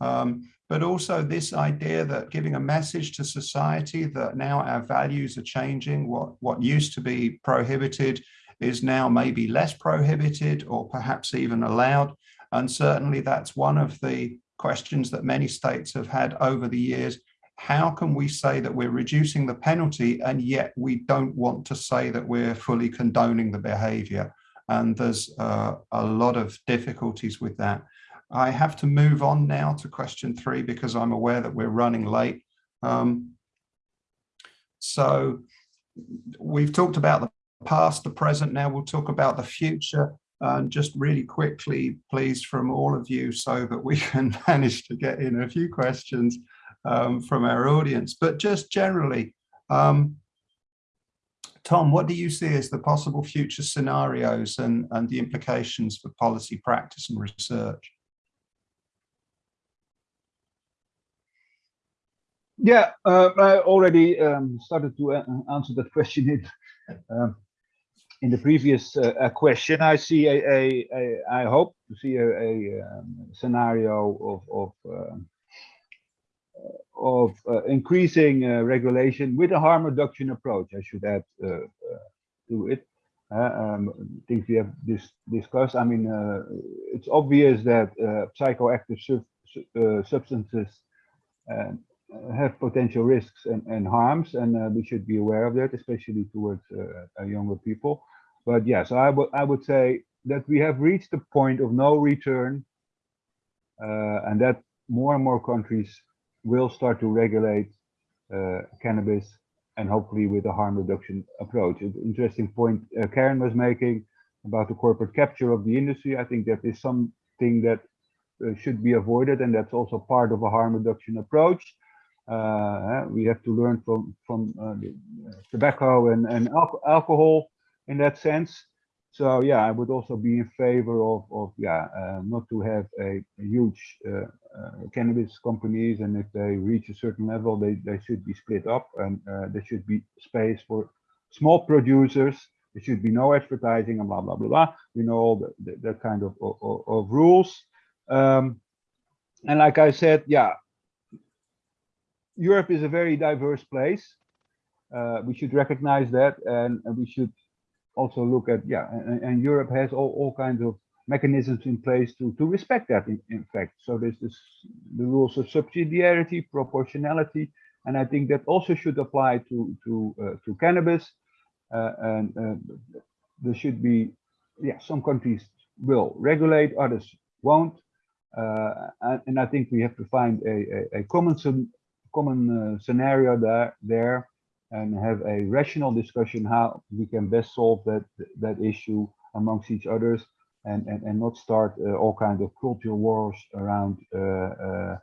Um, but also this idea that giving a message to society that now our values are changing, what, what used to be prohibited is now maybe less prohibited or perhaps even allowed. And certainly that's one of the questions that many states have had over the years. How can we say that we're reducing the penalty and yet we don't want to say that we're fully condoning the behavior? and there's uh, a lot of difficulties with that. I have to move on now to question three because I'm aware that we're running late. Um, so we've talked about the past, the present, now we'll talk about the future. And just really quickly, please, from all of you so that we can manage to get in a few questions um, from our audience. But just generally, um, Tom, what do you see as the possible future scenarios and, and the implications for policy practice and research?
Yeah, uh, I already um, started to answer that question. Um, in the previous uh, uh, question, I see a, a, a I hope to see a, a um, scenario of of um, of uh, increasing uh, regulation with a harm reduction approach. I should add uh, uh, to it. Um, things we have dis discussed. I mean, it's obvious that psychoactive sub substances um, have potential risks and, and harms, and uh, we should be aware of that, especially towards uh, younger people. But yes, I would I would say that we have reached the point of no return, uh, and that more and more countries will start to regulate uh, cannabis and hopefully with a harm reduction approach. An interesting point uh, Karen was making about the corporate capture of the industry. I think that is something that uh, should be avoided and that's also part of a harm reduction approach. Uh, we have to learn from from uh, tobacco and, and al alcohol in that sense. So yeah, I would also be in favor of, of yeah, uh, not to have a, a huge uh, uh, cannabis companies, and if they reach a certain level, they, they should be split up, and uh, there should be space for small producers. There should be no advertising and blah blah blah blah. We know all the, the, that kind of, of, of rules. Um, and like I said, yeah, Europe is a very diverse place. Uh, we should recognize that, and, and we should also look at yeah and, and Europe has all, all kinds of mechanisms in place to to respect that in, in fact. So there's this the rules of subsidiarity proportionality and I think that also should apply to to uh, to cannabis. Uh, and uh, there should be yeah some countries will regulate others won't. Uh, and, and, I think we have to find a, a, a common common uh, scenario there there and have a rational discussion how we can best solve that that issue amongst each others and and, and not start uh, all kinds of cultural wars around uh, uh,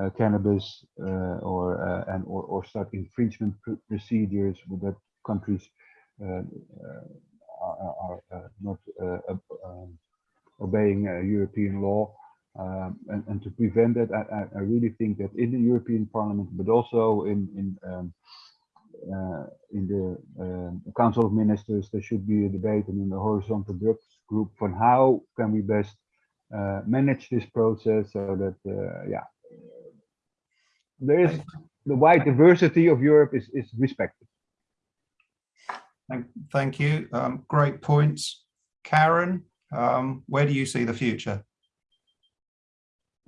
uh cannabis uh, or and or, or start infringement pr procedures with that countries are, are not um, obeying European law um, and, and to prevent that I, I really think that in the European Parliament but also in in um, uh, in the uh, Council of Ministers, there should be a debate and in the horizontal group on how can we best uh, manage this process so that, yeah, there is the wide diversity of Europe is, is respected.
Thank, thank you. Um, great points. Karen, um, where do you see the future?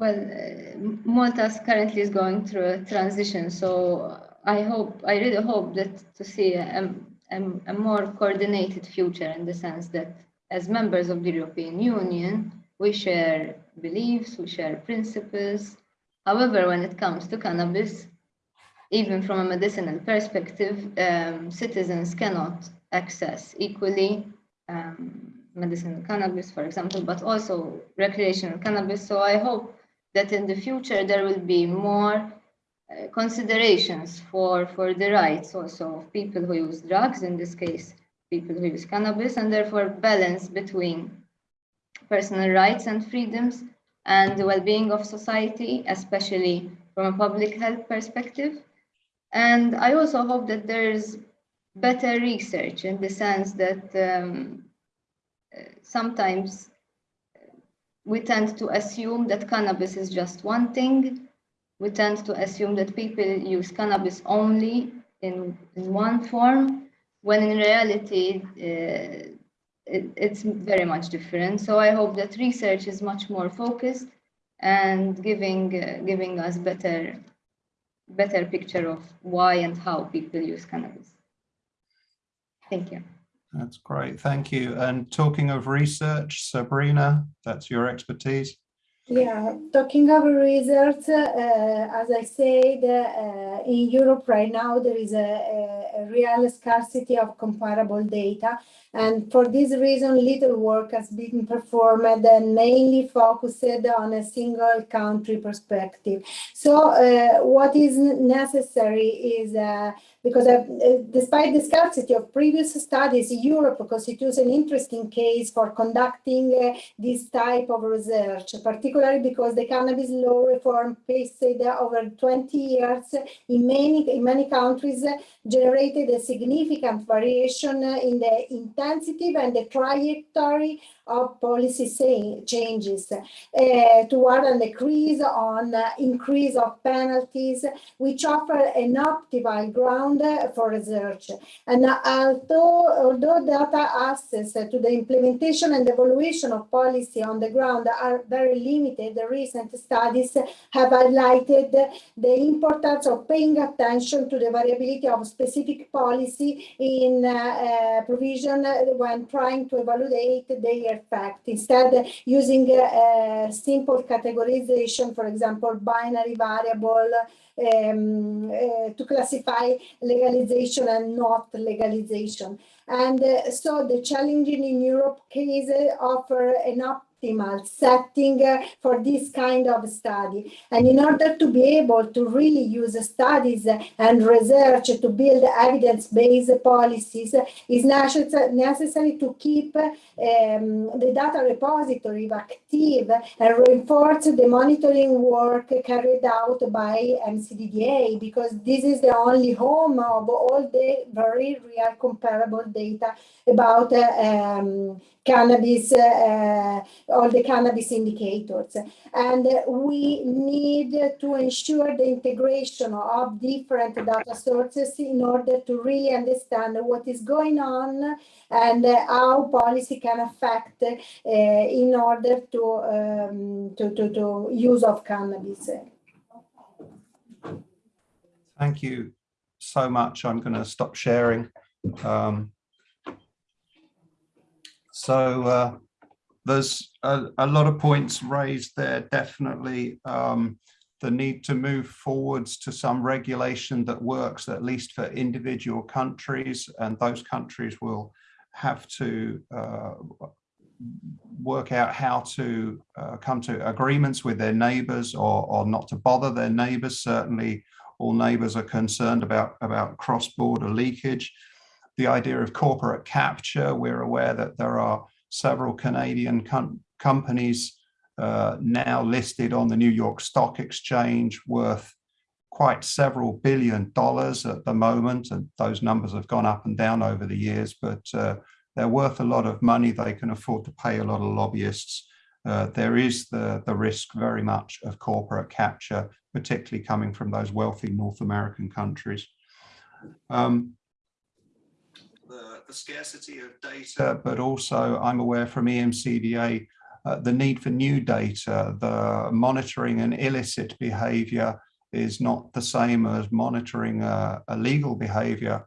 Well, uh, Malta currently is going through a transition, so I hope, I really hope that to see a, a, a, more coordinated future in the sense that as members of the European Union, we share beliefs, we share principles. However, when it comes to cannabis, even from a medicinal perspective, um, citizens cannot access equally um, medicinal cannabis, for example, but also recreational cannabis. So I hope that in the future there will be more uh, considerations for, for the rights also of people who use drugs, in this case, people who use cannabis, and therefore balance between personal rights and freedoms and the well-being of society, especially from a public health perspective. And I also hope that there's better research in the sense that um, sometimes we tend to assume that cannabis is just one thing we tend to assume that people use cannabis only in, in one form, when in reality uh, it, it's very much different. So I hope that research is much more focused and giving uh, giving us better better picture of why and how people use cannabis. Thank you.
That's great. Thank you. And talking of research, Sabrina, that's your expertise.
Yeah, talking of research, uh, as I said, uh, in Europe right now there is a, a, real scarcity of comparable data. And for this reason, little work has been performed and mainly focused on a single country perspective. So uh, what is necessary is uh, because uh, despite the scarcity of previous studies, Europe constitutes an interesting case for conducting uh, this type of research, particularly because the cannabis law reform paced over 20 years in many, in many countries generated a significant variation in the intensity and the trajectory of policy changes uh, toward an decrease on uh, increase of penalties, which offer an optimal ground for research. And although, although data access to the implementation and evaluation of policy on the ground are very limited, the recent studies have highlighted the importance of paying attention to the variability of specific policy in uh, provision when trying to evaluate their Instead, using a, a simple categorization, for example, binary variable, um, uh, to classify legalization and not legalization. And uh, so the challenging in Europe case offer an optimal setting uh, for this kind of study. And in order to be able to really use studies and research to build evidence-based policies, is necessary to keep um, the data repository active and reinforce the monitoring work carried out by EMCDDA, because this is the only home of all the very real comparable data about uh, um, cannabis, uh, all the cannabis indicators. And we need to ensure the integration of different data sources in order to really understand what is going on and how policy can affect uh, in order to, um, to, to, to use of cannabis.
Thank you so much. I'm going to stop sharing. Um, so uh, there's a, a, lot of points raised there, definitely. Um, the need to move forwards to some regulation that works, at least for individual countries, and those countries will have to uh, work out how to uh, come to agreements with their neighbors or, or not to bother their neighbors. Certainly all neighbors are concerned about, about cross-border leakage the idea of corporate capture. We're aware that there are several Canadian com companies uh, now listed on the New York Stock Exchange worth quite several billion dollars at the moment. And those numbers have gone up and down over the years, but uh, they're worth a lot of money. They can afford to pay a lot of lobbyists. Uh, there is the, the risk very much of corporate capture, particularly coming from those wealthy North American countries. Um, the scarcity of data, but also I'm aware from EMCDDA uh, the need for new data, the monitoring an illicit behavior is not the same as monitoring uh, illegal behavior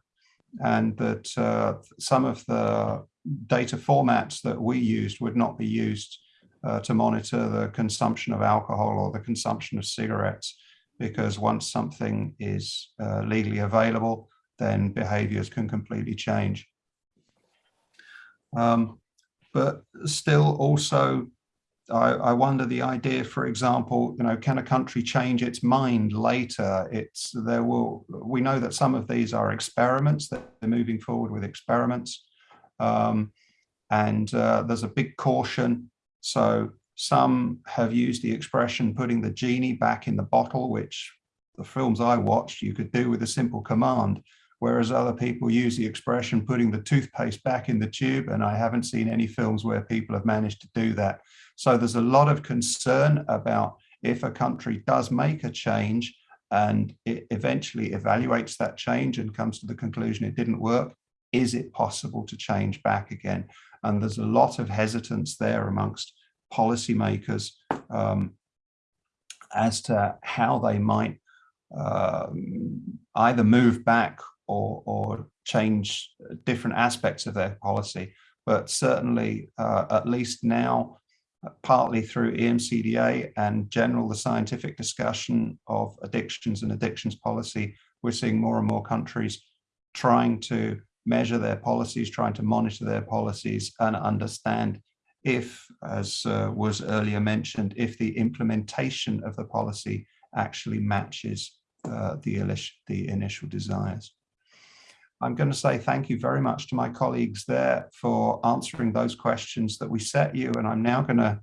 and that uh, some of the data formats that we used would not be used uh, to monitor the consumption of alcohol or the consumption of cigarettes because once something is uh, legally available then behaviors can completely change. Um, but still also, I, I, wonder the idea, for example, you know, can a country change its mind later? It's there will, we know that some of these are experiments, that they're moving forward with experiments. Um, and uh, there's a big caution. So some have used the expression putting the genie back in the bottle, which the films I watched, you could do with a simple command whereas other people use the expression putting the toothpaste back in the tube and I haven't seen any films where people have managed to do that. So there's a lot of concern about if a country does make a change and it eventually evaluates that change and comes to the conclusion it didn't work, is it possible to change back again? And there's a lot of hesitance there amongst policymakers um, as to how they might uh, either move back or, or change different aspects of their policy. But certainly, uh, at least now, uh, partly through EMCDDA and general the scientific discussion of addictions and addictions policy, we're seeing more and more countries trying to measure their policies, trying to monitor their policies and understand if, as uh, was earlier mentioned, if the implementation of the policy actually matches uh, the, the initial desires. I'm going to say thank you very much to my colleagues there for answering those questions that we set you. And I'm now going to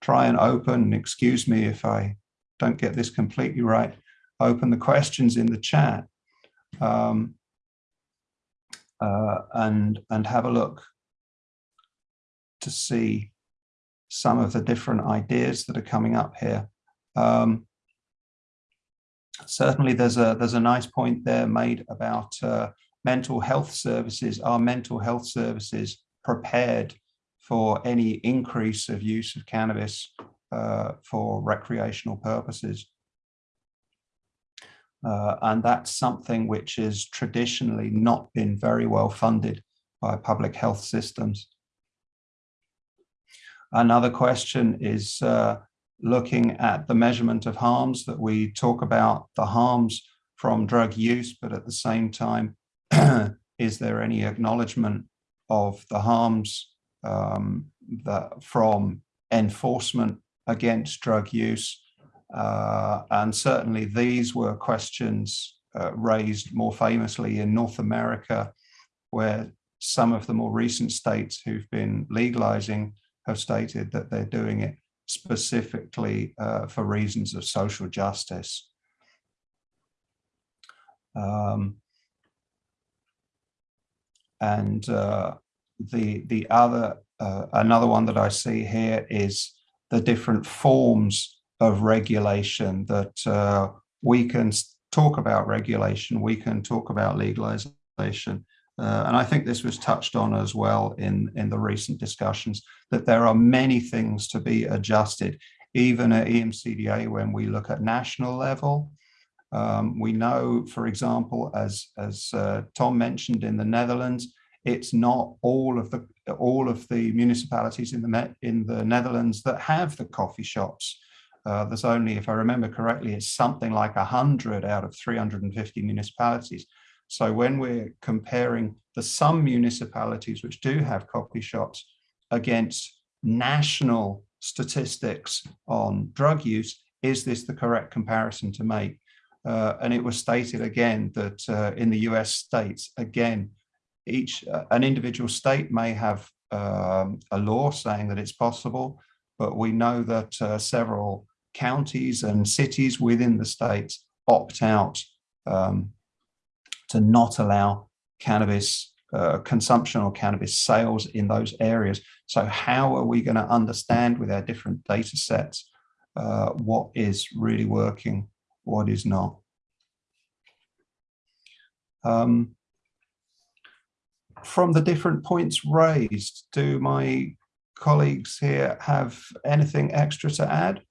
try and open, excuse me if I don't get this completely right, open the questions in the chat um, uh, and, and have a look to see some of the different ideas that are coming up here. Um, certainly there's a there's a nice point there made about uh, mental health services. Are mental health services prepared for any increase of use of cannabis uh, for recreational purposes? Uh, and that's something which has traditionally not been very well funded by public health systems. Another question is uh, looking at the measurement of harms that we talk about the harms from drug use, but at the same time, is there any acknowledgement of the harms um, that from enforcement against drug use? Uh, and certainly these were questions uh, raised more famously in North America, where some of the more recent states who've been legalizing have stated that they're doing it specifically uh, for reasons of social justice. Um, and uh, the the other uh, another one that I see here is the different forms of regulation that uh, we can talk about regulation, we can talk about legalization, uh, and I think this was touched on as well in, in the recent discussions, that there are many things to be adjusted, even at EMCDDA when we look at national level. Um, we know, for example, as, as uh, Tom mentioned in the Netherlands, it's not all of the all of the municipalities in the in the Netherlands that have the coffee shops. Uh, there's only, if I remember correctly, it's something like 100 out of 350 municipalities. So when we're comparing the some municipalities which do have coffee shops against national statistics on drug use, is this the correct comparison to make? Uh, and it was stated again that uh, in the US states, again, each uh, an individual state may have um, a law saying that it's possible, but we know that uh, several counties and cities within the states opt out um, to not allow cannabis uh, consumption or cannabis sales in those areas. So how are we going to understand with our different data sets uh, what is really working, what is not? Um, from the different points raised, do my colleagues here have anything extra to add?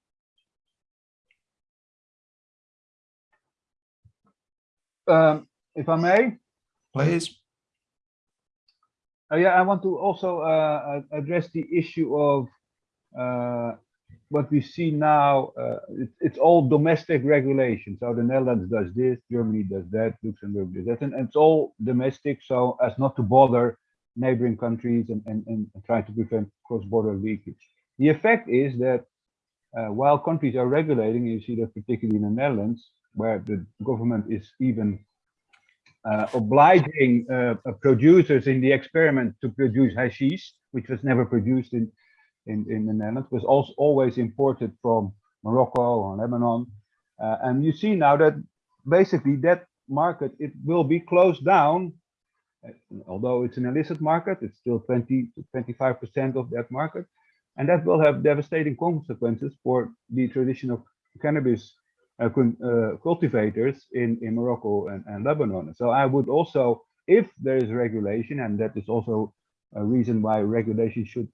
Um, if I may.
Please.
Uh, yeah, I want to also uh, address the issue of uh, what we see now. Uh, it, it's all domestic regulation. So the Netherlands does this, Germany does that, Luxembourg does that, and, and it's all domestic so as not to bother neighboring countries and, and, and try to prevent cross-border leakage. The effect is that uh, while countries are regulating, you see that particularly in the Netherlands, where the government is even uh, obliging uh, producers in the experiment to produce hashish, which was never produced in, in, in the Netherlands, was also always imported from Morocco or Lebanon. Uh, and you see now that basically that market, it will be closed down. Although it's an illicit market, it's still 20 to 25% of that market. And that will have devastating consequences for the traditional cannabis uh, uh, cultivators in, in Morocco and, and Lebanon. So I would also, if there is regulation, and that is also a reason why regulation should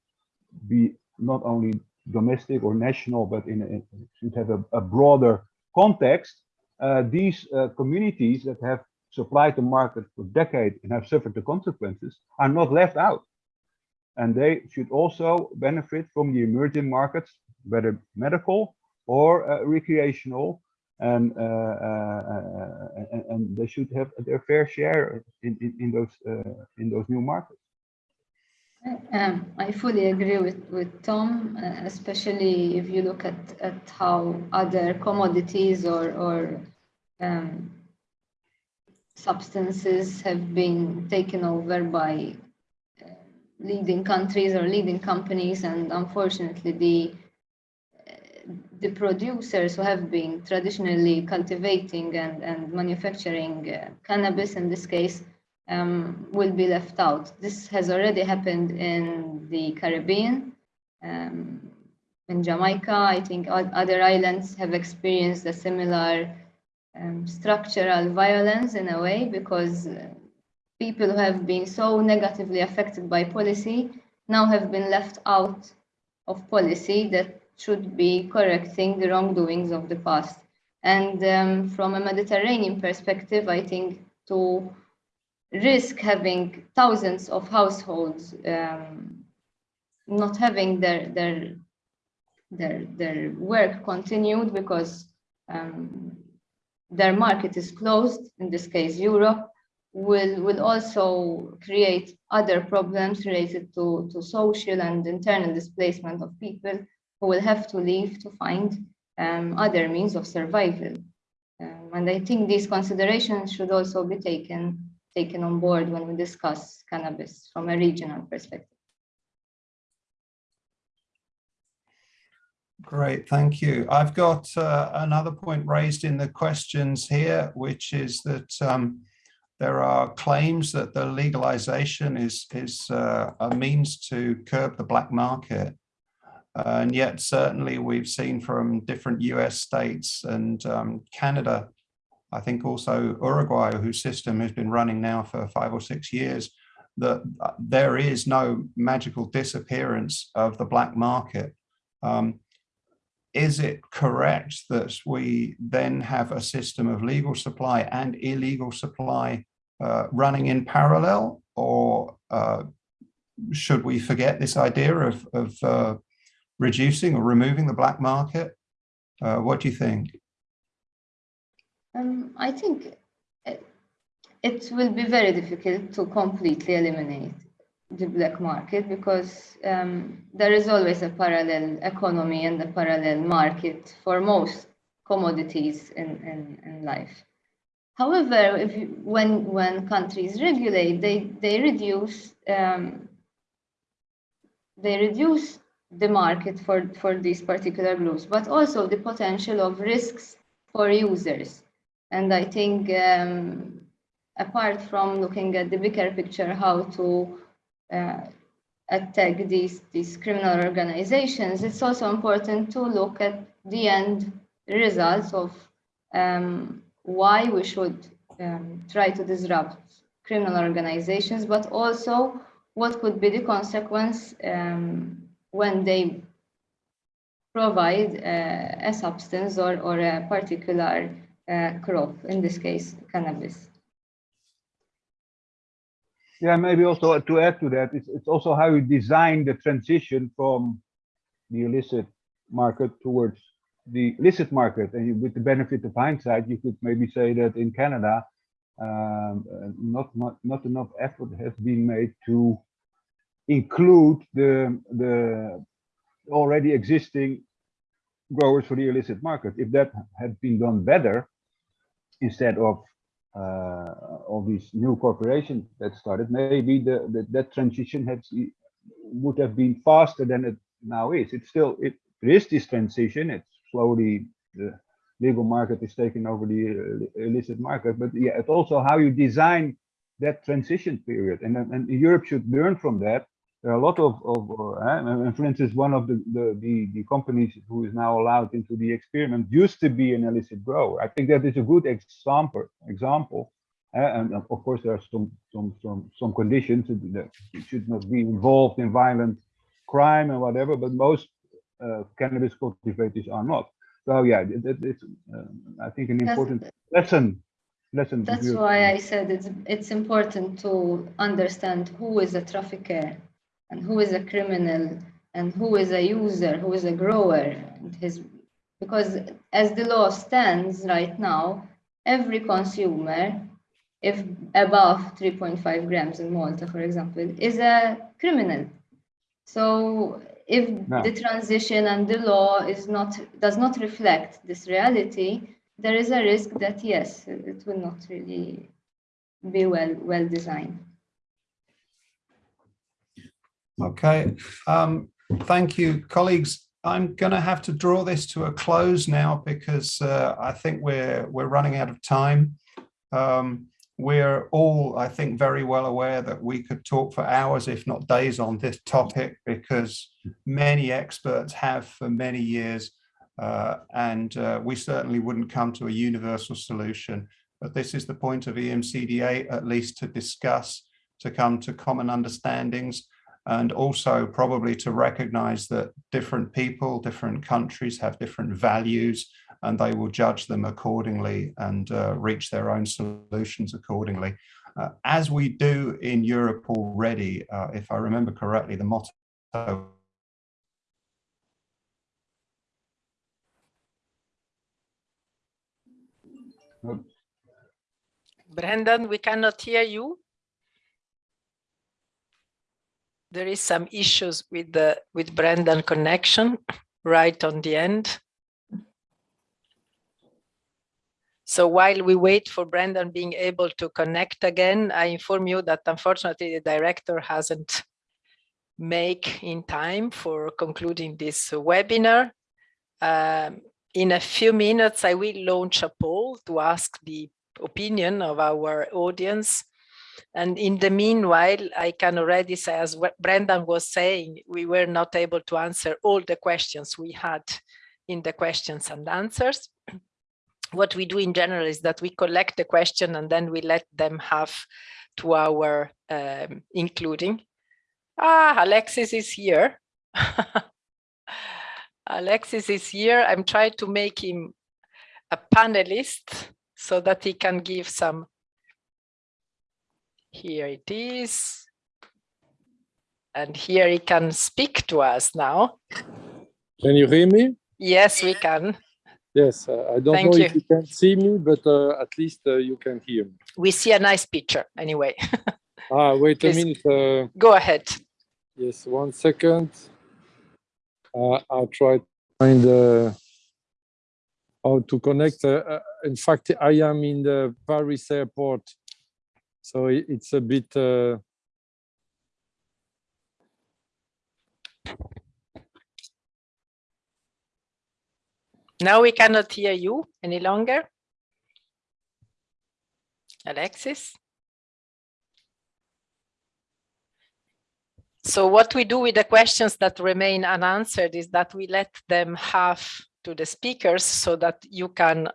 be not only domestic or national, but in a, should have a, a broader context. Uh, these uh, communities that have supplied the market for decades and have suffered the consequences are not left out. And they should also benefit from the emerging markets, whether medical or uh, recreational, and, uh, uh, and, and they should have their fair share in, in, in those uh, in those new markets.
Um, I fully agree with, with Tom, uh, especially if you look at, at how other commodities or, or um, substances have been taken over by uh, leading countries or leading companies and unfortunately the the producers who have been traditionally cultivating and, and manufacturing uh, cannabis in this case um, will be left out. This has already happened in the Caribbean, um, in Jamaica. I think other islands have experienced a similar um, structural violence in a way because uh, people who have been so negatively affected by policy now have been left out of policy that should be correcting the wrongdoings of the past. And um, from a Mediterranean perspective, I think to risk having thousands of households um, not having their their their their work continued because um, their market is closed, in this case Europe, will will also create other problems related to, to social and internal displacement of people who will have to leave to find um, other means of survival. Um, and I think these considerations should also be taken taken on board when we discuss cannabis from a regional perspective.
Great, thank you. I've got uh, another point raised in the questions here, which is that um, there are claims that the legalization is, is uh, a means to curb the black market. and yet certainly we've seen from different US states and um, Canada, I think also Uruguay, whose system has been running now for five or six years, that uh, there is no magical disappearance of the black market. Um, is it correct that we then have a system of legal supply and illegal supply uh, running in parallel or uh, should we forget this idea of, of uh, reducing or removing the black market? Uh, what do you think?
Um, I think it, it will be very difficult to completely eliminate the black market because um, there is always a parallel economy and a parallel market for most commodities in, in, in life. However, if you, when when countries regulate, they they reduce um, they reduce the market for for these particular groups, but also the potential of risks for users. And I think um, apart from looking at the bigger picture, how to uh, attack these, these criminal organizations, it's also important to look at the end results of um, why we should um, try to disrupt criminal organizations, but also what could be the consequence um, when they provide uh, a substance or, or a particular uh, crop, in this case, cannabis.
Yeah, maybe also to add to that, it's, it's also how you design the transition from the illicit market towards the illicit market. And with the benefit of hindsight, you could maybe say that in Canada, um, uh, not, not, not enough effort has been made to include the, the already existing growers for the illicit market. If that had been done better, instead of uh, all these new corporations that started, maybe the, the that transition had would have been faster than it now is. It's still it there is this transition. It's slowly the legal market is taking over the uh, illicit market, but yeah, it's also how you design that transition period, and and Europe should learn from that there are a lot of, of uh, and for instance, one of the, the, the, the, companies who is now allowed into the experiment used to be an illicit grower. I think that is a good example. Example, uh, and of course there are some some some some conditions that should not be involved in violent crime and whatever, but most uh, cannabis cultivators are not. So yeah, it, it, it's uh, I think an important lesson lesson.
That's why I said it's it's important to understand who is a trafficker and who is a criminal and who is a user, who is a grower. His, because as the law stands right now, every consumer, if above 3.5 grams in Malta, for example, is a criminal. So if no. the transition and the law is not does not reflect this reality, there is a risk that yes, it will not really be well well designed.
Okay, um, thank you, colleagues. I'm going to have to draw this to a close now because uh, I think we're we're running out of time. Um, we're all, I think, very well aware that we could talk for hours, if not days, on this topic because many experts have for many years, uh, and uh, we certainly wouldn't come to a universal solution. But this is the point of EMCDDA, at least to discuss, to come to common understandings, and also probably to recognize that different people, different countries have different values and they will judge them accordingly and uh, reach their own solutions accordingly. Uh, as we do in Europe already, uh, if I remember correctly, the motto
Brendan, we cannot hear you. There is some issues with the with Brendan connection right on the end. So while we wait for Brendan being able to connect again, I inform you that unfortunately the director hasn't make in time for concluding this webinar. Um, in a few minutes, I will launch a poll to ask the opinion of our audience. And in the meanwhile, I can already say, as Brendan was saying, we were not able to answer all the questions we had in the questions and answers what we do in general is that we collect the question and then we let them have to our um, including. Ah, Alexis is here. Alexis is here. I'm trying to make him a panelist so that he can give some. Here it is. And here he can speak to us now.
Can you hear me?
Yes, we can.
Yes, uh, I don't
Thank
know
you.
if you can see me, but uh, at least uh, you can hear me.
We see a nice picture anyway.
Ah, wait
Please.
a minute. Uh,
Go ahead.
yes, one second. Uh, I'll try to find uh, how to connect. Uh, uh, in fact, I am in the Paris airport, so it's a bit. Uh,
Now we cannot hear you any longer. Alexis? So what we do with the questions that remain unanswered is that we let them have to the speakers so that you can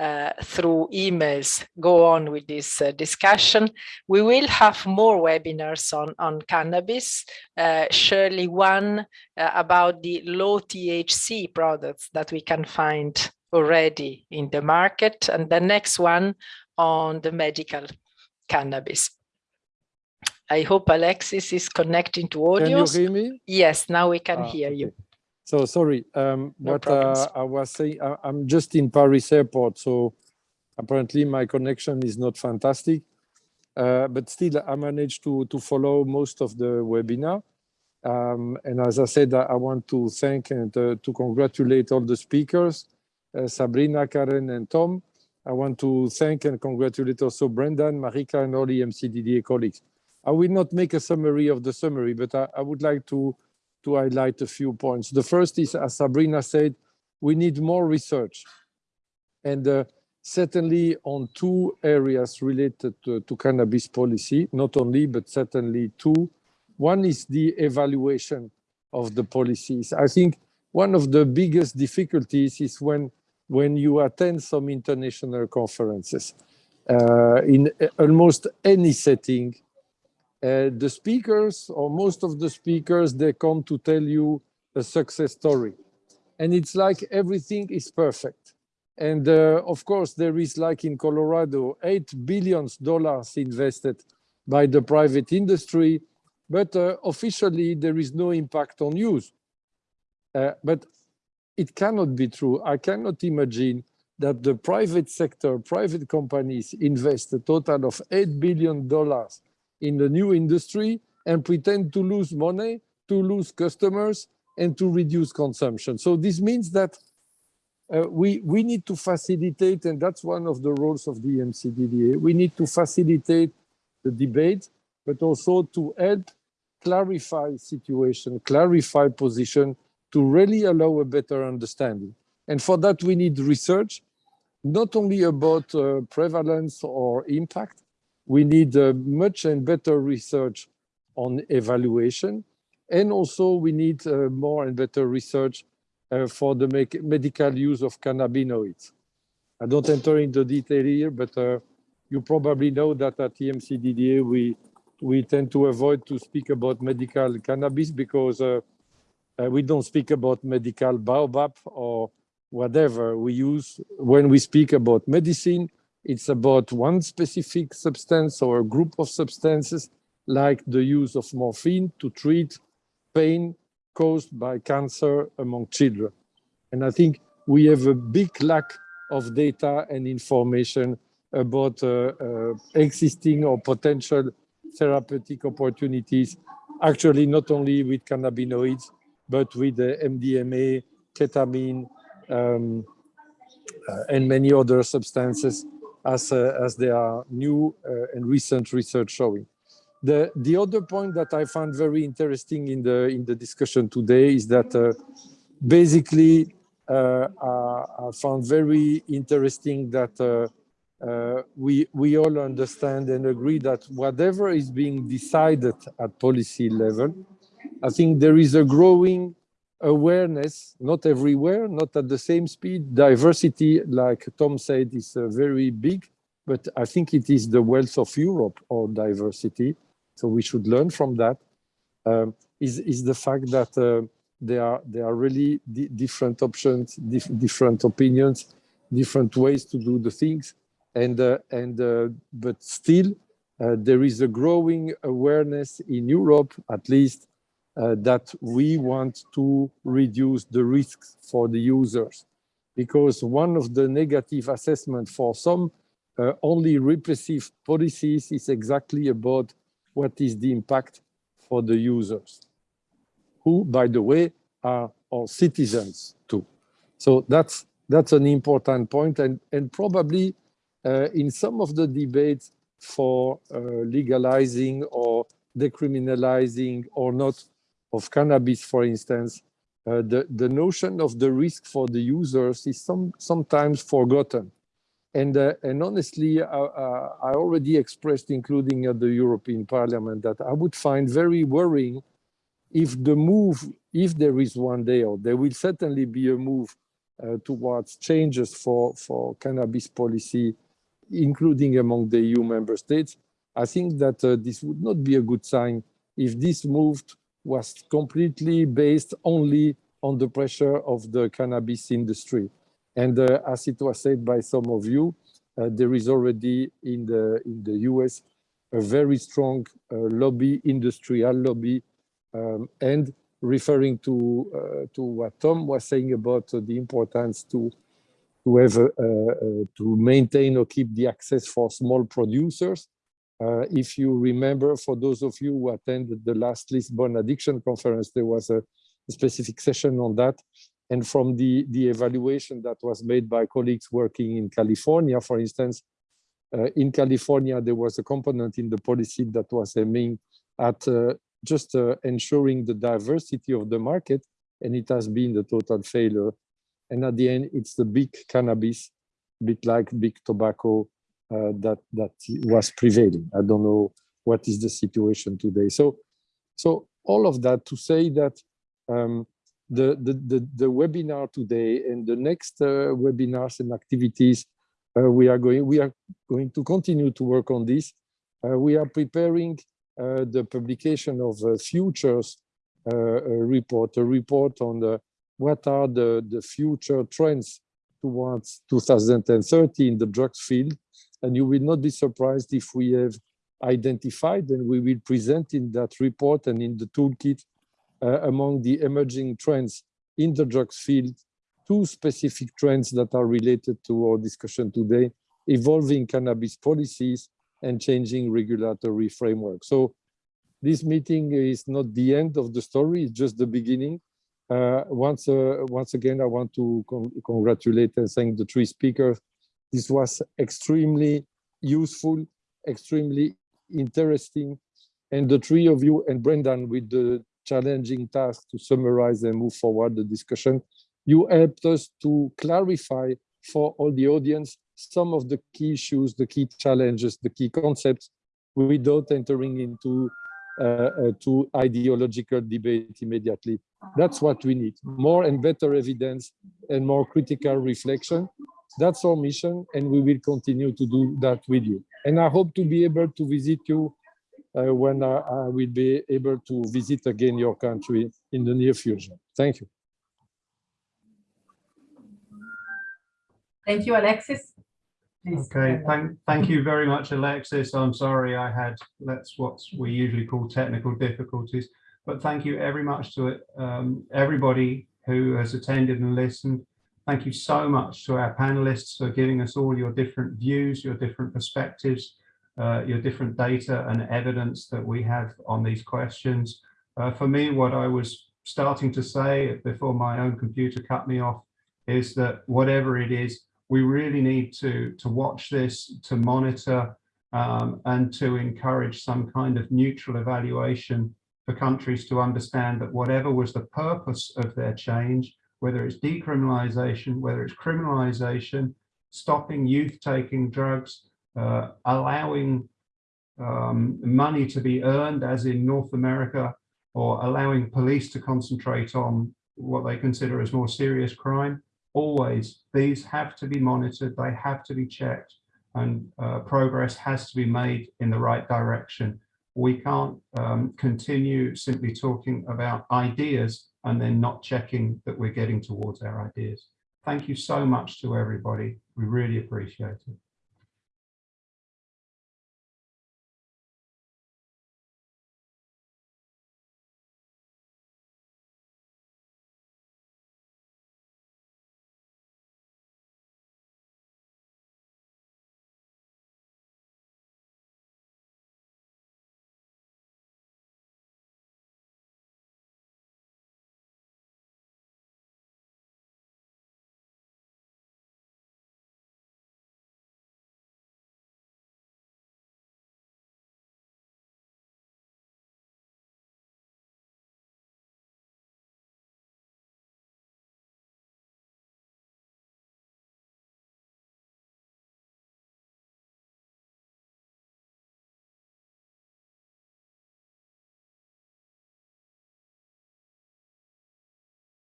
uh, through emails go on with this uh, discussion. We will have more webinars on, on cannabis, uh, surely one uh, about the low THC products that we can find already in the market, and the next one on the medical cannabis. I hope Alexis is connecting to audio.
can you hear me?
Yes, now we can
Ah,
hear you.
So sorry, um,
No
what uh, I was saying, I, I'm just in Paris airport, so apparently my connection is not fantastic, uh, but still I managed to, to follow most of the webinar. Um, and as I said, I, I want to thank and uh, to congratulate all the speakers, uh, Sabrina, Karen, and Tom. I want to thank and congratulate also Brendan, Marika, and all the EMCDDA colleagues. I will not make a summary of the summary, but I, I would like to to highlight a few points. The first is, as Sabrina said, we need more research. And uh, certainly on two areas related to, to cannabis policy, not only, but certainly two. One is the evaluation of the policies. I think one of the biggest difficulties is when, when you attend some international conferences. Uh, in almost any setting, uh, the speakers or most of the speakers, they come to tell you a success story. And it's like everything is perfect. And uh, of course, there is like in Colorado, eight billions dollars invested by the private industry, but uh, officially there is no impact on use. Uh, but it cannot be true. I cannot imagine that the private sector, private companies invest a total of $8 billion in the new industry and pretend to lose money, to lose customers, and to reduce consumption. So this means that uh, we, we need to facilitate, and that's one of the roles of the EMCDDA, we need to facilitate the debate, but also to help clarify situation, clarify position, to really allow a better understanding. And for that, we need research, not only about uh, prevalence or impact, we need uh, much and better research on evaluation. And also we need uh, more and better research uh, for the medical use of cannabinoids. I don't enter into detail here, but you probably know that at EMCDDA we we tend to avoid to speak about medical cannabis because uh, uh, we don't speak about medical baobab or whatever we use when we speak about medicine. It's about one specific substance or a group of substances like the use of morphine to treat pain caused by cancer among children. And I think we have a big lack of data and information about uh, uh, existing or potential therapeutic opportunities, actually not only with cannabinoids, but with the MDMA, ketamine, um, uh, and many other substances as, uh, as there are new uh, and recent research showing. The, the other point that I found very interesting in the, in the discussion today is that uh, basically uh, I found very interesting that uh, uh, we, we all understand and agree that whatever is being decided at policy level, I think there is a growing awareness, not everywhere, not at the same speed. Diversity, like Tom said, is uh, very big, but I think it is the wealth of Europe or diversity. So we should learn from that. Um, is is the fact that uh, there are there are really di different options, dif different opinions, different ways to do the things and uh, and uh, but still uh, there is a growing awareness in Europe, at least, that we want to reduce the risks for the users, because one of the negative assessment for some only repressive policies is exactly about what is the impact for the users, who, by the way, are our citizens too. So that's that's an important point, and and probably uh, in some of the debates for uh, legalizing or decriminalizing or not of cannabis, for instance, uh, the, the notion of the risk for the users is some, sometimes forgotten. And, uh, and honestly, uh, uh, I already expressed, including at the European Parliament, that I would find very worrying if the move, if there is one day, or there will certainly be a move towards changes for, for cannabis policy including among the EU member states, I think that uh, this would not be a good sign if this move was completely based only on the pressure of the cannabis industry. And uh, as it was said by some of you, uh, there is already in the, in the US a very strong uh, lobby, industrial lobby, um, and referring to, uh, to what Tom was saying about the importance to to have to maintain or keep the access for small producers. Uh, if you remember, for those of you who attended the last Lisbon Addiction Conference, there was a, specific session on that. And from the, the evaluation that was made by colleagues working in California, for instance, uh, in California, there was a component in the policy that was aiming at uh, just uh, ensuring the diversity of the market, and it has been the total failure and at the end, it's the big cannabis, bit like big tobacco uh, that that was prevailing. I don't know what is the situation today. So, so all of that to say that um, the, the, the the webinar today and the next uh, webinars and activities uh, we are going we are going to continue to work on this. Uh, we are preparing uh, the publication of a futures uh, report, a report on the what are the, the future trends towards 2030 in the drugs field. And you will not be surprised if we have identified and we will present in that report and in the toolkit uh, among the emerging trends in the drugs field, two specific trends that are related to our discussion today, evolving cannabis policies and changing regulatory framework. So this meeting is not the end of the story, it's just the beginning. Uh, once, uh, once again, I want to con congratulate and thank the three speakers. This was extremely useful, extremely interesting. And the three of you and Brendan with the challenging task to summarize and move forward the discussion, you helped us to clarify for all the audience some of the key issues, the key challenges, the key concepts without entering into uh, uh, to ideological debate immediately. That's what we need, more and better evidence and more critical reflection. That's our mission, and we will continue to do that with you. And I hope to be able to visit you uh, when I, I will be able to visit again your country in the near future. Thank you.
Thank you, Alexis. Please,
Okay, thank, thank you very much, Alexis. I'm sorry I had, that's what we usually call technical difficulties. But thank you very much to um, everybody who has attended and listened. Thank you so much to our panelists for giving us all your different views, your different perspectives, uh, your different data and evidence that we have on these questions. Uh, for me, what I was starting to say before my own computer cut me off is that whatever it is, we really need to, to watch this, to monitor um, and to encourage some kind of neutral evaluation for countries to understand that whatever was the purpose of their change, whether it's decriminalization, whether it's criminalization, stopping youth taking drugs, uh, allowing um, money to be earned, as in North America, or allowing police to concentrate on what they consider as more serious crime, always these have to be monitored, they have to be checked, and uh, progress has to be made in the right direction. We can't um, continue simply talking about ideas and then not checking that we're getting towards our ideas. Thank you so much to everybody. We really appreciate it.